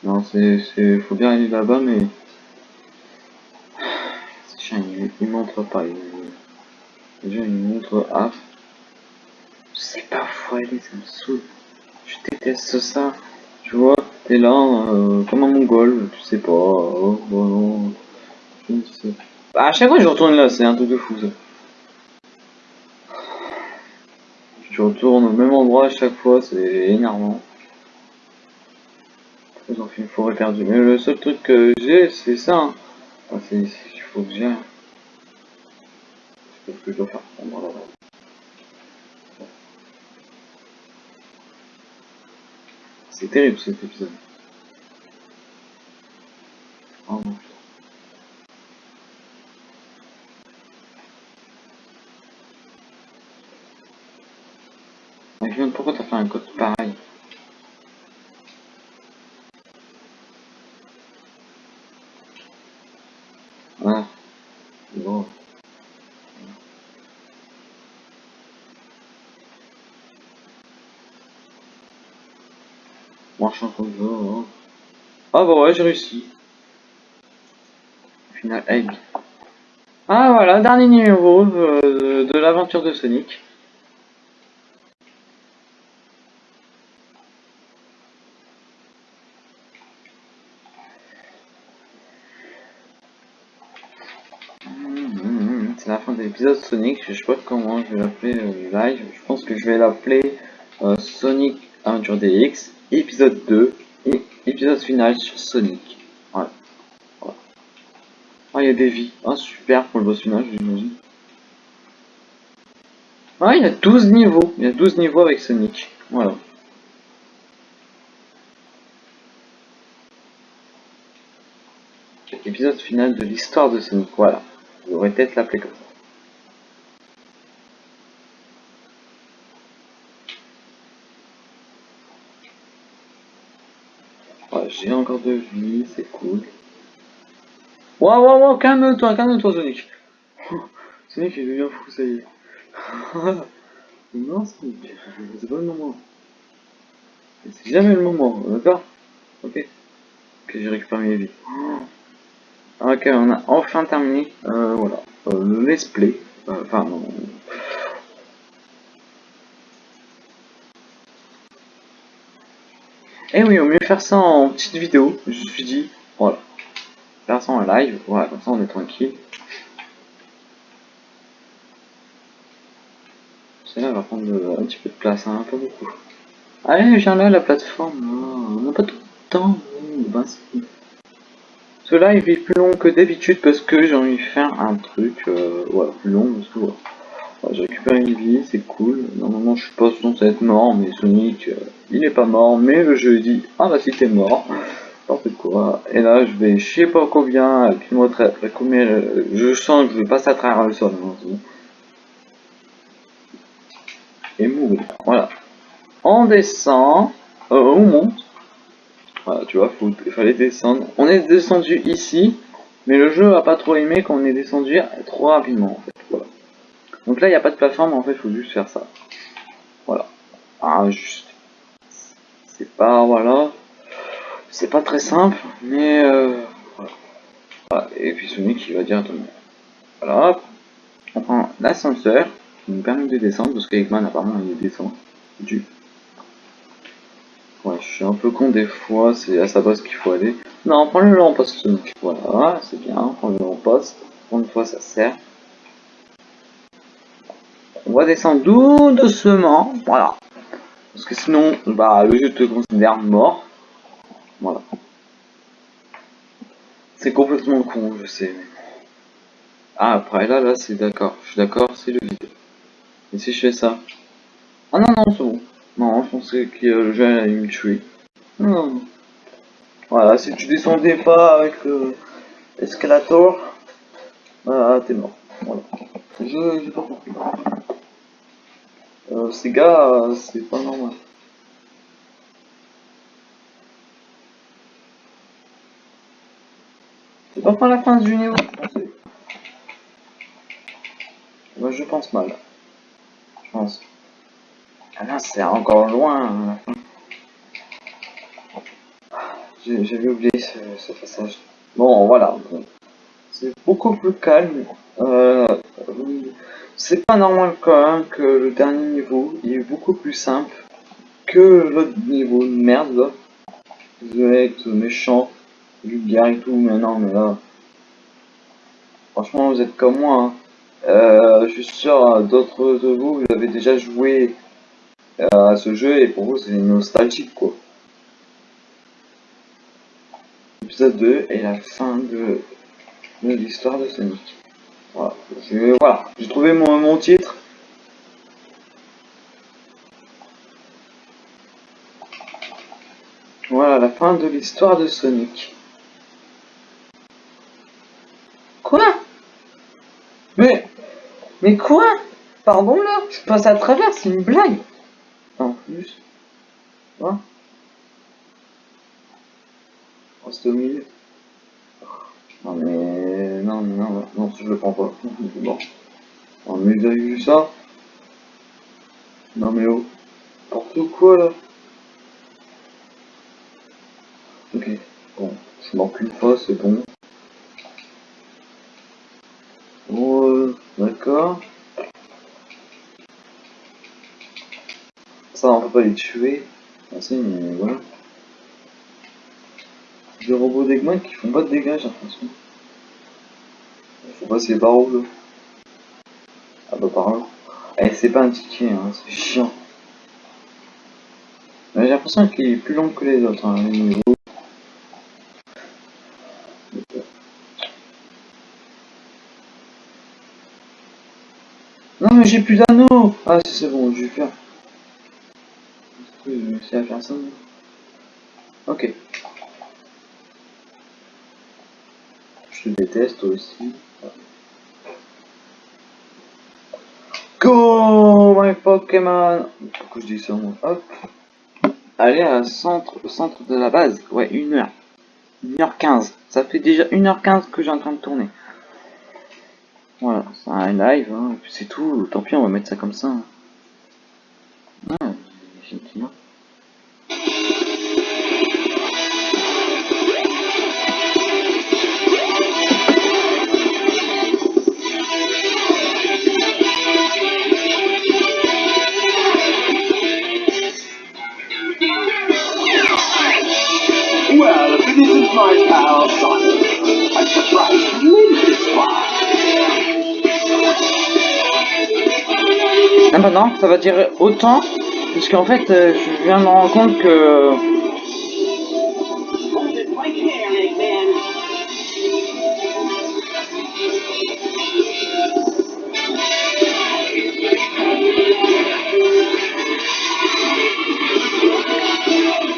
Non, c'est, faut bien aller là-bas, mais c'est chiant, il, montre pas. Il, montre A. Je sais pas où aller, ça me saoule. Je déteste ça. Tu vois, t'es là, euh, comme un mongol, tu ne sais pas. À chaque fois, je retourne là, c'est un truc de fou ça. Je retourne au même endroit à chaque fois, c'est énervant. Ils ont fait une forêt perdue. Mais le seul truc que j'ai, c'est ça. hein. Enfin, c'est c'est qu'il faut que j'ai. C'est ce que je dois faire. Voilà. C'est terrible cet épisode. Oh non. Mais Guillaume, pourquoi t'as fait un code pareil Ah, bon. Hein. Ah bah ouais, j'ai réussi. Final, egg. Ah voilà, dernier numéro de l'aventure de Sonic. C'est la fin de l'épisode Sonic, je sais pas comment je vais l'appeler euh, live, je pense que je vais l'appeler euh, Sonic Aventure DX, épisode 2, et épisode final sur Sonic. Voilà. Voilà. Ah, il y a des vies, ah super pour le boss final, j'imagine. Ah, il y a 12 niveaux, il y a 12 niveaux avec Sonic, voilà. Épisode final de l'histoire de Sonic, voilà. Je devrais peut-être l'appeler comme ça. Ouais, j'ai encore de vie, c'est cool. Waouh, waouh, waouh, calme-toi, calme-toi, Sonic. Sonic, il devient fou, ça y est. non, Sonic, c'est pas le moment. C'est jamais le moment, d'accord? Ok. Ok, j'ai récupéré mes vies. Ok, on a enfin terminé, euh, voilà, euh, le let's play. Euh, Enfin, non. Eh oui, au mieux faire ça en petite vidéo, je me suis dit, voilà. Faire ça en live, voilà, comme ça on est tranquille. Celle-là va prendre de- un petit peu de place, hein, pas beaucoup. Allez, viens là, la plateforme, là. on n'a pas tout le temps, oh, ben. Ce live est plus long que d'habitude parce que j'ai envie de faire un truc, euh, plus long parce que. J'ai récupéré une vie, c'est cool. Normalement, je suis pas censé être mort, mais Sonic, euh, il est pas mort, mais le jeu dit, ah bah si t'es mort, n'importe quoi? Et là, je vais, je sais pas combien, avec combien, euh, je sens que je vais passer à travers le sol. Et mourir, voilà. On descend, euh, on monte. Voilà, tu vois, faut, il fallait descendre. On est descendu ici, mais le jeu a pas trop aimé qu'on est descendu trop rapidement, en fait. Donc là, il n'y a pas de plateforme, en fait, il faut juste faire ça. Voilà. Ah, juste. C'est pas, voilà. C'est pas très simple, mais euh, voilà. Voilà. Et puis Sonic, il va directement. Voilà, hop. On prend l'ascenseur, qui nous permet de descendre, parce qu'Eggman, apparemment, il descend. Du. Ouais, je suis un peu con des fois, c'est à sa base qu'il faut aller. Non, prends le lamposte Sonic. Voilà, c'est bien, prends le lamposte. Pour une fois, ça sert. On va descendre doucement, voilà. Parce que sinon, bah, le jeu te considère mort. Voilà. C'est complètement con, je sais. Ah, après, là, là, c'est d'accord. Je suis d'accord, c'est le vide. Et si je fais ça? Ah non, non, c'est bon. Non, je pensais que le jeu allait me tuer. Non. Voilà, si tu descendais pas avec euh, l'escalator, bah, t'es mort. Voilà. Je, j'ai pas compris. Euh, ces gars, euh, c'est pas normal. C'est pas pour la fin du niveau. Moi, je pense mal. Je pense. Ah non, c'est encore loin. hein, J'avais oublié ce, ce passage. Bon, voilà. C'est beaucoup plus calme. Euh, c'est pas normal quand même que le dernier niveau il est beaucoup plus simple que l'autre niveau de merde. Désolé être méchant, vulgaire et tout, mais non, mais là. Franchement, vous êtes comme moi. hein. Euh, je suis sûr, euh, d'autres de vous, vous avez déjà joué euh, à ce jeu et pour vous c'est nostalgique quoi. Épisode 2 et la fin de, de l'histoire de Sonic. Voilà, j'ai voilà. Trouvé mon, mon titre. Voilà, la fin de l'histoire de Sonic. Quoi? Mais... Mais quoi? Pardon là? Je passe à travers, c'est une blague En plus... Hein? Oh, c'était au milieu. Non mais... Non, non, non, non, je le prends pas. Bon. Oh mais vous vu ça Non mais oh. N'importe quoi là. Ok. Bon, je manque une fois, c'est bon. Bon, euh, d'accord. Ça, on peut pas les tuer. Ah si, mais voilà. Des robots d'Eggman qui font pas de dégâts, j'ai l'impression. Passer par où Ah bah par là. Eh, c'est pas un ticket, hein, c'est chiant. J'ai l'impression qu'il est plus long que les autres, hein. Non mais j'ai plus d'anneaux Ah si c'est bon, je vais faire. Je réussi à faire ça Ok. Je te déteste aussi. Go my Pokémon Pourquoi je dis ça moi? Hop. aller à centre, au centre de la base. Ouais, une heure. 1h15. Ça fait déjà 1h15 que j'ai en train de tourner. Voilà, c'est un live, hein, c'est tout. Tant pis, on va mettre ça comme ça. hein. Ça va dire autant, parce qu'en fait, euh, je viens de me rendre compte que...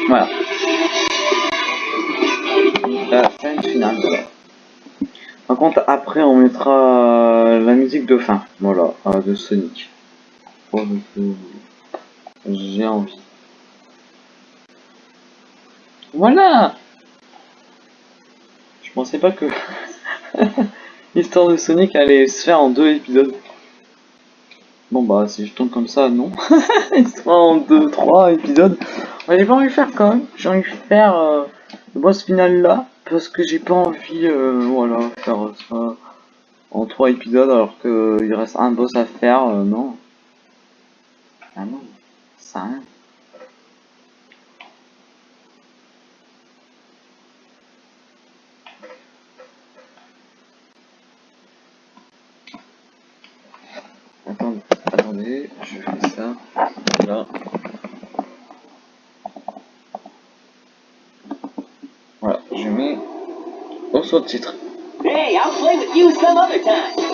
Voilà. La finale. Par contre, après, on mettra la musique de fin. Voilà, euh, de Sonic. Je- J'ai envie. Voilà Je pensais pas que l'histoire de Sonic allait se faire en deux épisodes. Bon bah si je tourne comme ça, non. Histoire en deux, trois épisodes. J'ai pas envie de faire quand même. J'ai envie de faire euh, le boss final là. Parce que j'ai pas envie, euh, voilà, faire ça en trois épisodes alors que il reste un boss à faire, euh, non. Ah non, ça je fais ça. Là. Voilà, je mets au sous-titre. Hey, I'll play with you some other time.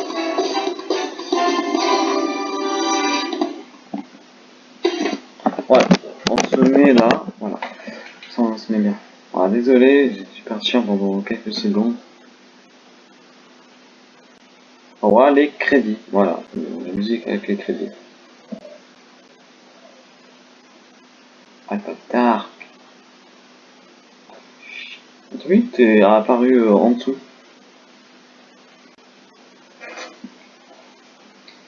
Désolé, j'ai dû partir pendant quelques secondes. Voilà les crédits, voilà, la musique avec les crédits. Ah, pas tard. Oui, t'es apparu euh, en dessous.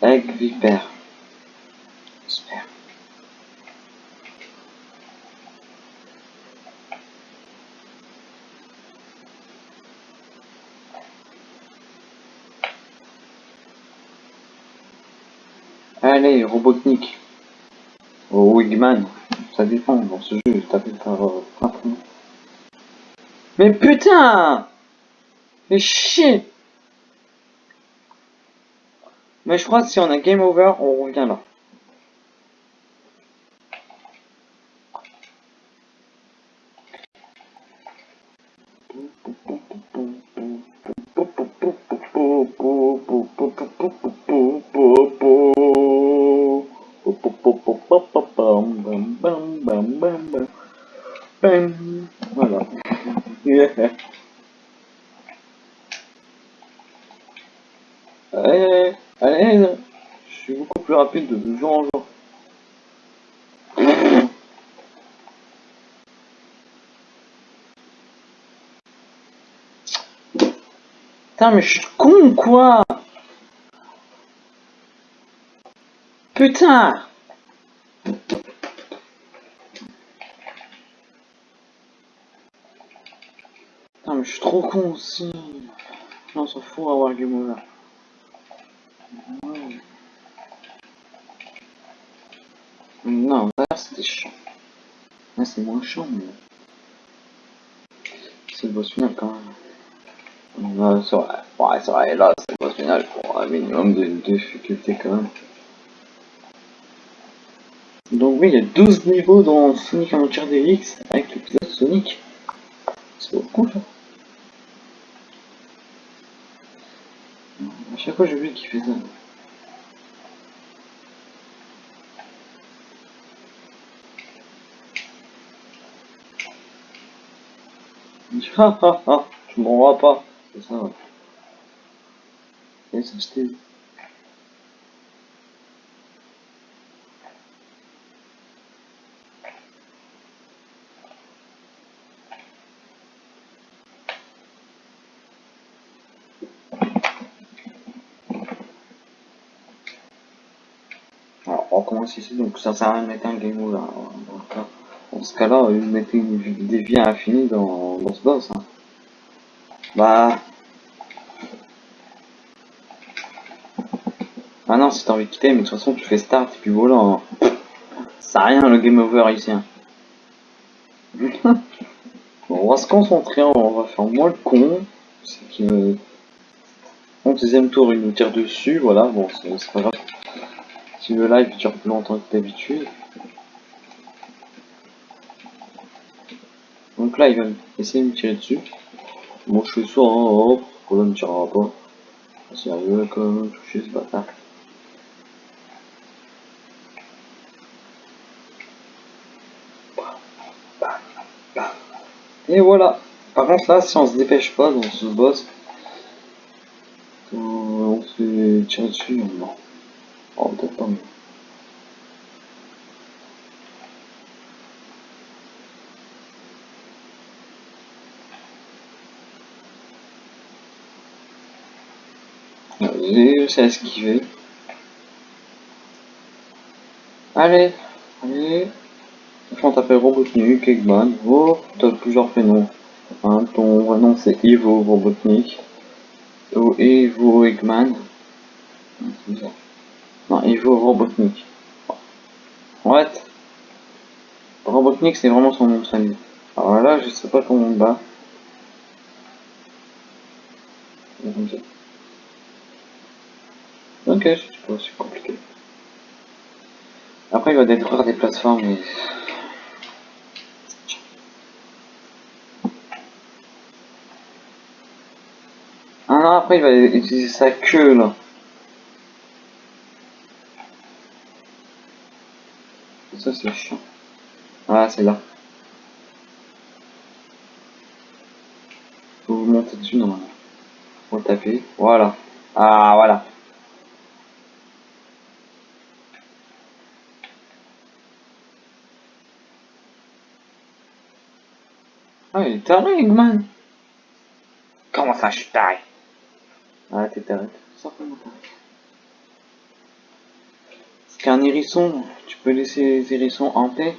Avec Vipère. Super. Allez, Robotnik. Oh, Wigman. Ça dépend, dans ce jeu, par plein de noms. Mais putain Mais chier Mais je crois que si on a game over, on revient là. Mais je suis con quoi Putain Putain, mais je suis trop con aussi. Non, on s'en fout, va avoir game over. Non, là c'était chiant. Là c'est moins chiant, mais. C'est le boss final quand même. C'est vrai. Ouais, c'est vrai, là c'est boss final pour un minimum de difficulté quand même. Donc oui, il y a 12 niveaux dans Sonic Adventure DX avec l'épisode Sonic. C'est beaucoup ça. À chaque fois vu qu'il fait ça. Ha, je m'en vois pas. What's up? Yes, I'm on commence ici, donc ça sert à rien de mettre un game over. Hein. Dans ce cas-là, mettez une, des vies à infini dans, dans ce boss. Hein. Bah, non, si t'as envie de quitter, mais de toute façon, tu fais start et puis voilà. hein. Ça rien le game over ici. on va se concentrer, on va faire moins le con. C'est que. Deuxième tour, il nous tire dessus, voilà, bon, c'est pas grave. Si le live dure plus longtemps que d'habitude. Donc là, il va essayer de me tirer dessus. Bon, je suis sourd, hein, hop, pourquoi il me tirera pas Sérieux, quand même, toucher ce bâtard. Et voilà. Par contre là, si on se dépêche pas dans ce boss, euh, on se fait tirer dessus, non. Oh, peut-être pas. mais- Ah, J'ai réussi à esquiver. Allez, allez. Franchement, t'appelles Robotnik, Eggman. Oh, t'as plusieurs prénoms. Hein, ton vrai nom c'est Ivo Robotnik. Ou Ivo Eggman. Non, Ivo Robotnik. Fait, Robotnik c'est vraiment son nom de famille. Alors là, je sais pas comment on bat. Ok, je sais pas, c'est compliqué. Après, il va détruire des plateformes et... Ah non, après, il va utiliser sa queue, là. Ça, c'est chiant. Ah, c'est là. Faut vous monter dessus, normalement. Faut taper. Voilà. Ah, voilà. Ah, il est taré, Eggman. Comment ça, je suis taré? Ah, t'es taré. Certainement taré. Parce qu'un hérisson, tu peux laisser les hérissons en paix.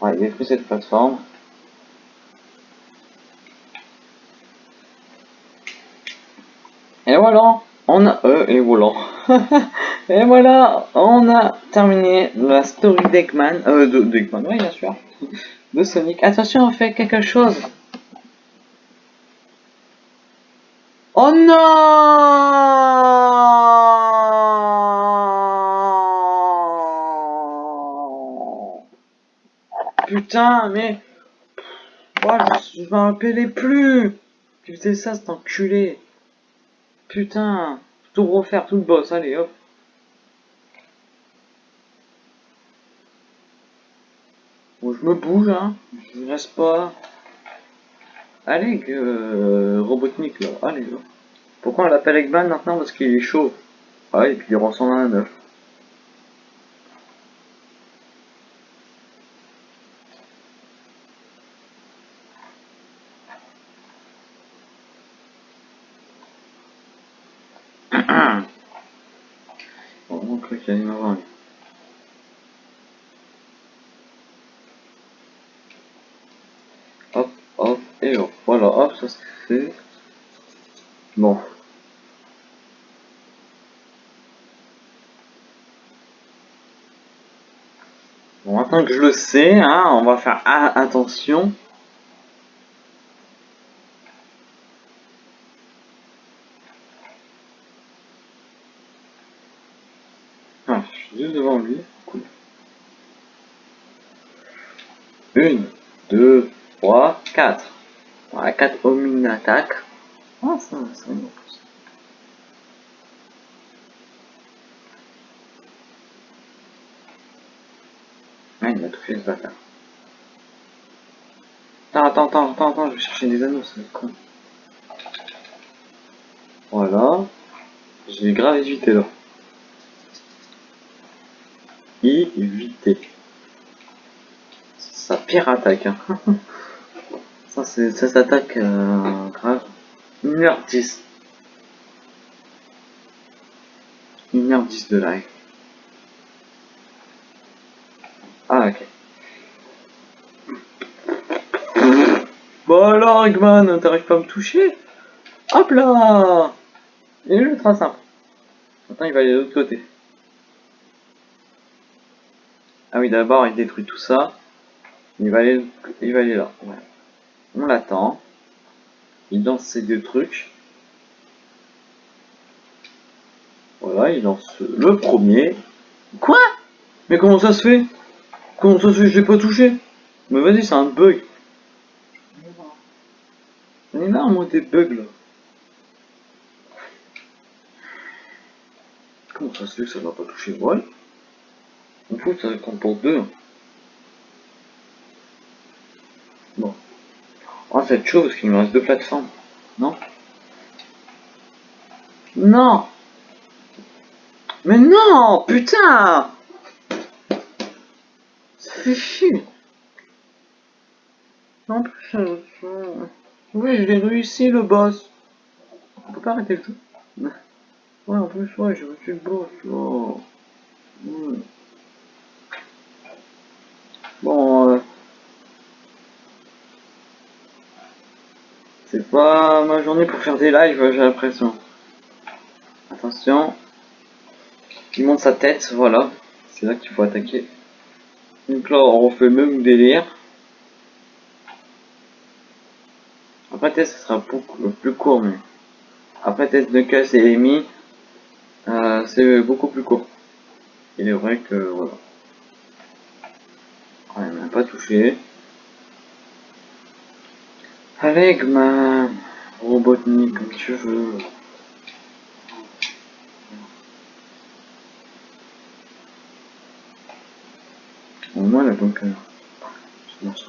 Ouais, il détruit cette plateforme. Et voilà, on a... Euh, et voilà. et voilà, on a terminé la story d'Eggman. Euh, de d'Eggman, oui, bien sûr. De Sonic. Attention, on fait quelque chose. Oh non Putain, mais... Oh, je, je m'en plus Tu faisais ça, cet enculé Putain Tout refaire, tout le boss, allez, hop je me bouge, hein. Je reste pas... Allez, euh, Robotnik, là. Allez, là. Pourquoi on l'appelle Eggman maintenant? Parce qu'il est chaud. Ah, et puis il ressemble à un œuf. Bon, donc là, qu'il y a une avant, lui. Hop, hop, hop. Ça c'est fait. Bon. Bon, maintenant que je le sais, hein, on va faire attention. 4 homing attaque. Ah, ça, ça plus. Ah, il m'a tout fait ce bâtard. Attends, attends, attends, attends, je vais chercher des anneaux, c'est con. Voilà. J'ai grave évité là. Éviter. Sa pire attaque. Hein. Ça, s'attaque grave. 1h10. 1h10 de live. Ah, ok. Bon alors, Eggman, t'arrives pas à me toucher? Hop là Et le train simple. Maintenant, il va aller de l'autre côté. Ah oui, d'abord, il détruit tout ça. Il va aller, il va aller là. Ouais. On l'attend. Il lance ses deux trucs. Voilà, il lance le premier. Quoi? Mais comment ça se fait? Comment ça se fait Je l'ai pas touché? Mais vas-y, c'est un bug. On est là, moi, des bugs là. Comment ça se fait que ça va pas toucher Voilà. On fout, ça compte pour deux. Bon. Oh, ça va être parce qu'il me reste deux plateformes. Non Non Mais non Putain Ça fait chier. En plus, oui, je l'ai réussi le boss. On peut pas arrêter le jeu. Ouais, en plus, ouais, j'ai réussi le boss. Oh. Bon, euh, c'est pas ma journée pour faire des lives, j'ai l'impression. Attention. Il monte sa tête, voilà. C'est là qu'il faut attaquer. Donc là, on refait même délire. Après test, ce sera beaucoup plus court, mais après test de casse et Amy, euh, c'est beaucoup plus court. Il est vrai que voilà. On n'a pas touché. Avec ma Robotnik, comme tu veux. Au moins, la bunker. C'est bon, ça.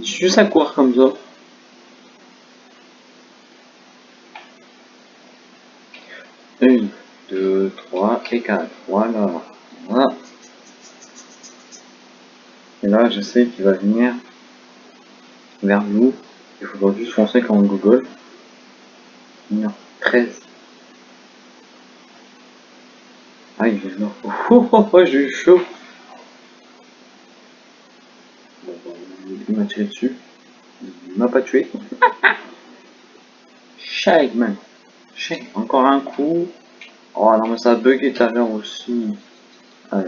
Juste à courir comme ça. Une, deux, Voilà. Voilà. Et là, je sais qu'il va venir vers nous. Il faudra juste foncer comme Google. 13. Ah, il est là. Oh, oh, oh, j'ai eu chaud. Bah, il m'a tiré dessus. Il m'a pas tué. Shake, man. Shake. Encore un coup. Oh non, mais ça a bugué tout à l'heure aussi. Ah.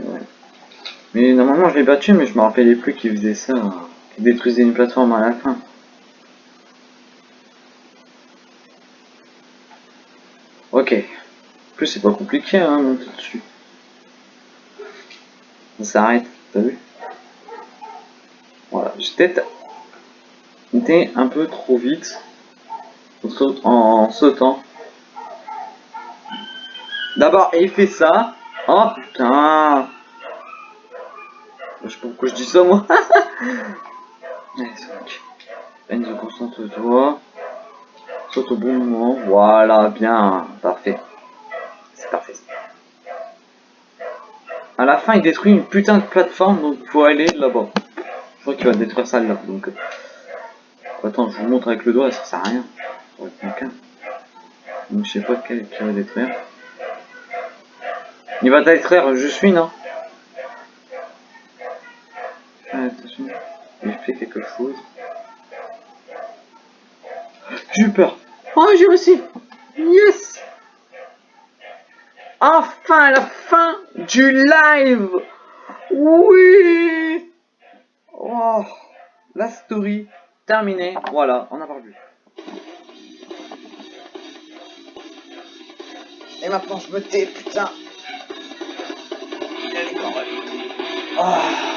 Mais normalement, je l'ai battu, mais je me rappelais plus qu'il faisait ça. hein. Qu'il détruisait une plateforme à la fin. Ok. En plus, c'est pas compliqué, hein, monter dessus. Ça s'arrête, t'as vu? Voilà, été un peu trop vite en sautant. D'abord, il fait ça. Oh putain Je sais pas pourquoi je dis ça, moi. Allez, concentre-toi. Saute au bon moment. Voilà, bien. Parfait. C'est parfait. À la fin, il détruit une putain de plateforme, donc faut aller là-bas. Je crois qu'il va détruire ça là. Donc, euh, attends, je vous montre avec le doigt, ça sert à rien. Donc, je sais pas quel qui va détruire. Il va détruire, je suis, non Ah, Attention, il fait quelque chose. J'ai eu peur. Oh, j'ai réussi. Yes. Enfin, la fin du live. Oui. Oh, la story terminée. Voilà, on a vu. Et maintenant, je me tais, putain. Ah.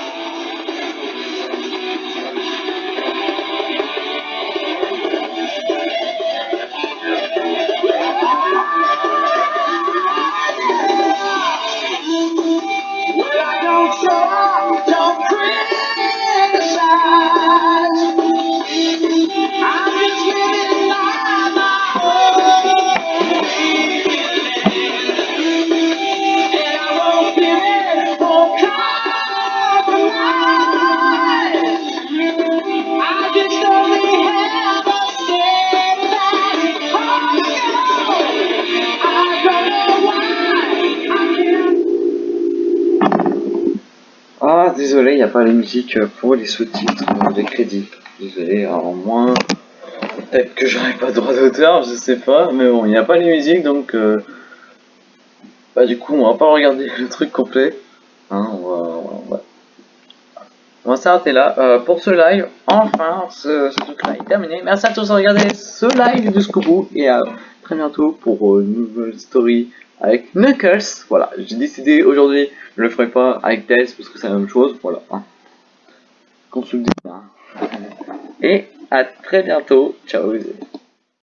Désolé, il n'y a pas les musiques pour les sous-titres, les crédits. Désolé, alors moins. Peut-être que j'aurais pas de droit d'auteur, je sais pas, mais bon, il n'y a pas les musiques donc. euh, Bah, du coup, on va pas regarder le truc complet. Hein, on va. s'arrêter là euh, pour ce live. Enfin, ce, ce truc-là est terminé. Merci à tous de regarder ce live jusqu'au bout et à très bientôt pour euh, une nouvelle story avec Knuckles. Voilà, j'ai décidé aujourd'hui, je le ferai pas avec Tails parce que c'est la même chose. Voilà. Hein. Consultez. hein. Et à très bientôt. Ciao. les amis.